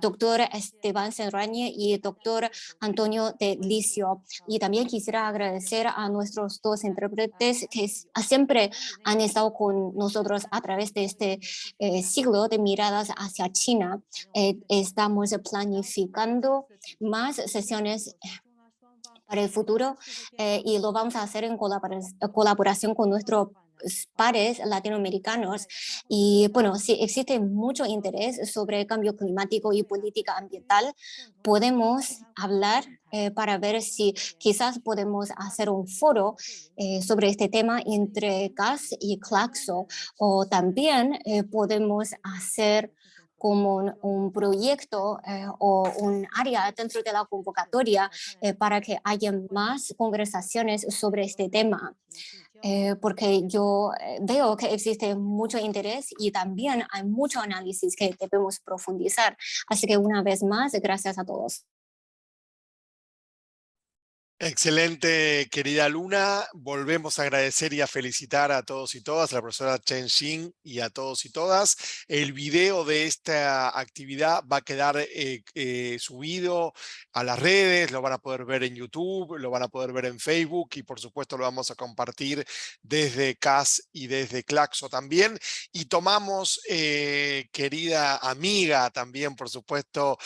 doctor Esteban Serrañe y doctor Antonio de Licio. Y también quisiera agradecer a nuestros dos intérpretes que siempre han estado con nosotros a través de este eh, siglo de miradas hacia China. estamos planificando más sesiones para el futuro y lo vamos a hacer en colaboración con nuestro pares latinoamericanos y bueno, si existe mucho interés sobre cambio climático y política ambiental, podemos hablar eh, para ver si quizás podemos hacer un foro eh, sobre este tema entre CAS y Claxo o también eh, podemos hacer como un, proyecto o un área dentro de la convocatoria para que haya más conversaciones sobre este tema. Eh, porque yo eh, veo que existe mucho interés y también hay mucho análisis que debemos profundizar. Así que una vez más, gracias a todos. Excelente, querida Luna. Volvemos a agradecer y a felicitar a todos y todas, a la profesora Chen Xin y a todos y todas. El video de esta actividad va a quedar eh, eh, subido a las redes, lo van a poder ver en YouTube, lo van a poder ver en Facebook y por supuesto lo vamos a compartir desde CAS y desde Claxo también. Y tomamos, eh, querida amiga también, por supuesto,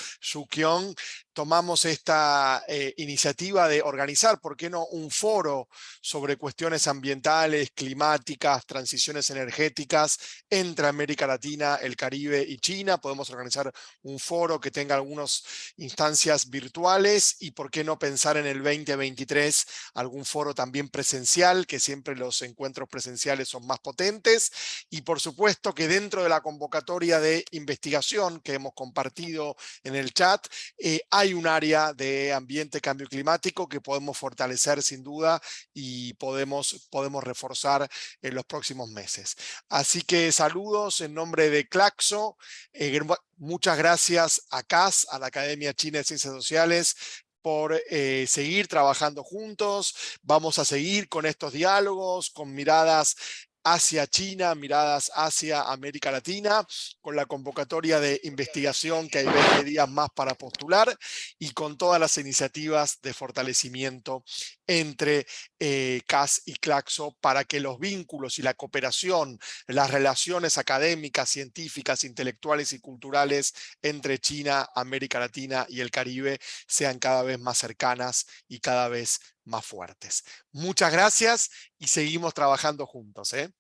Kyong, tomamos esta eh, iniciativa de organizar, ¿por qué no?, un foro sobre cuestiones ambientales, climáticas, transiciones energéticas entre América Latina, el Caribe y China. Podemos organizar un foro que tenga algunas instancias virtuales y por qué no pensar en el 2023 algún foro también presencial, que siempre los encuentros presenciales son más potentes. Y por supuesto que dentro de la convocatoria de investigación que hemos compartido en el chat, eh, hay un área de ambiente, cambio climático que podemos fortalecer sin duda y podemos, podemos reforzar en los próximos meses. Así que saludos en nombre de Claxo. Eh, muchas gracias a CAS, a la Academia China de Ciencias Sociales, por eh, seguir trabajando juntos. Vamos a seguir con estos diálogos, con miradas hacia China, miradas hacia América Latina, con la convocatoria de investigación que hay 20 días más para postular y con todas las iniciativas de fortalecimiento entre eh, CAS y CLACSO para que los vínculos y la cooperación, las relaciones académicas, científicas, intelectuales y culturales entre China, América Latina y el Caribe sean cada vez más cercanas y cada vez más fuertes. Muchas gracias y seguimos trabajando juntos. ¿eh?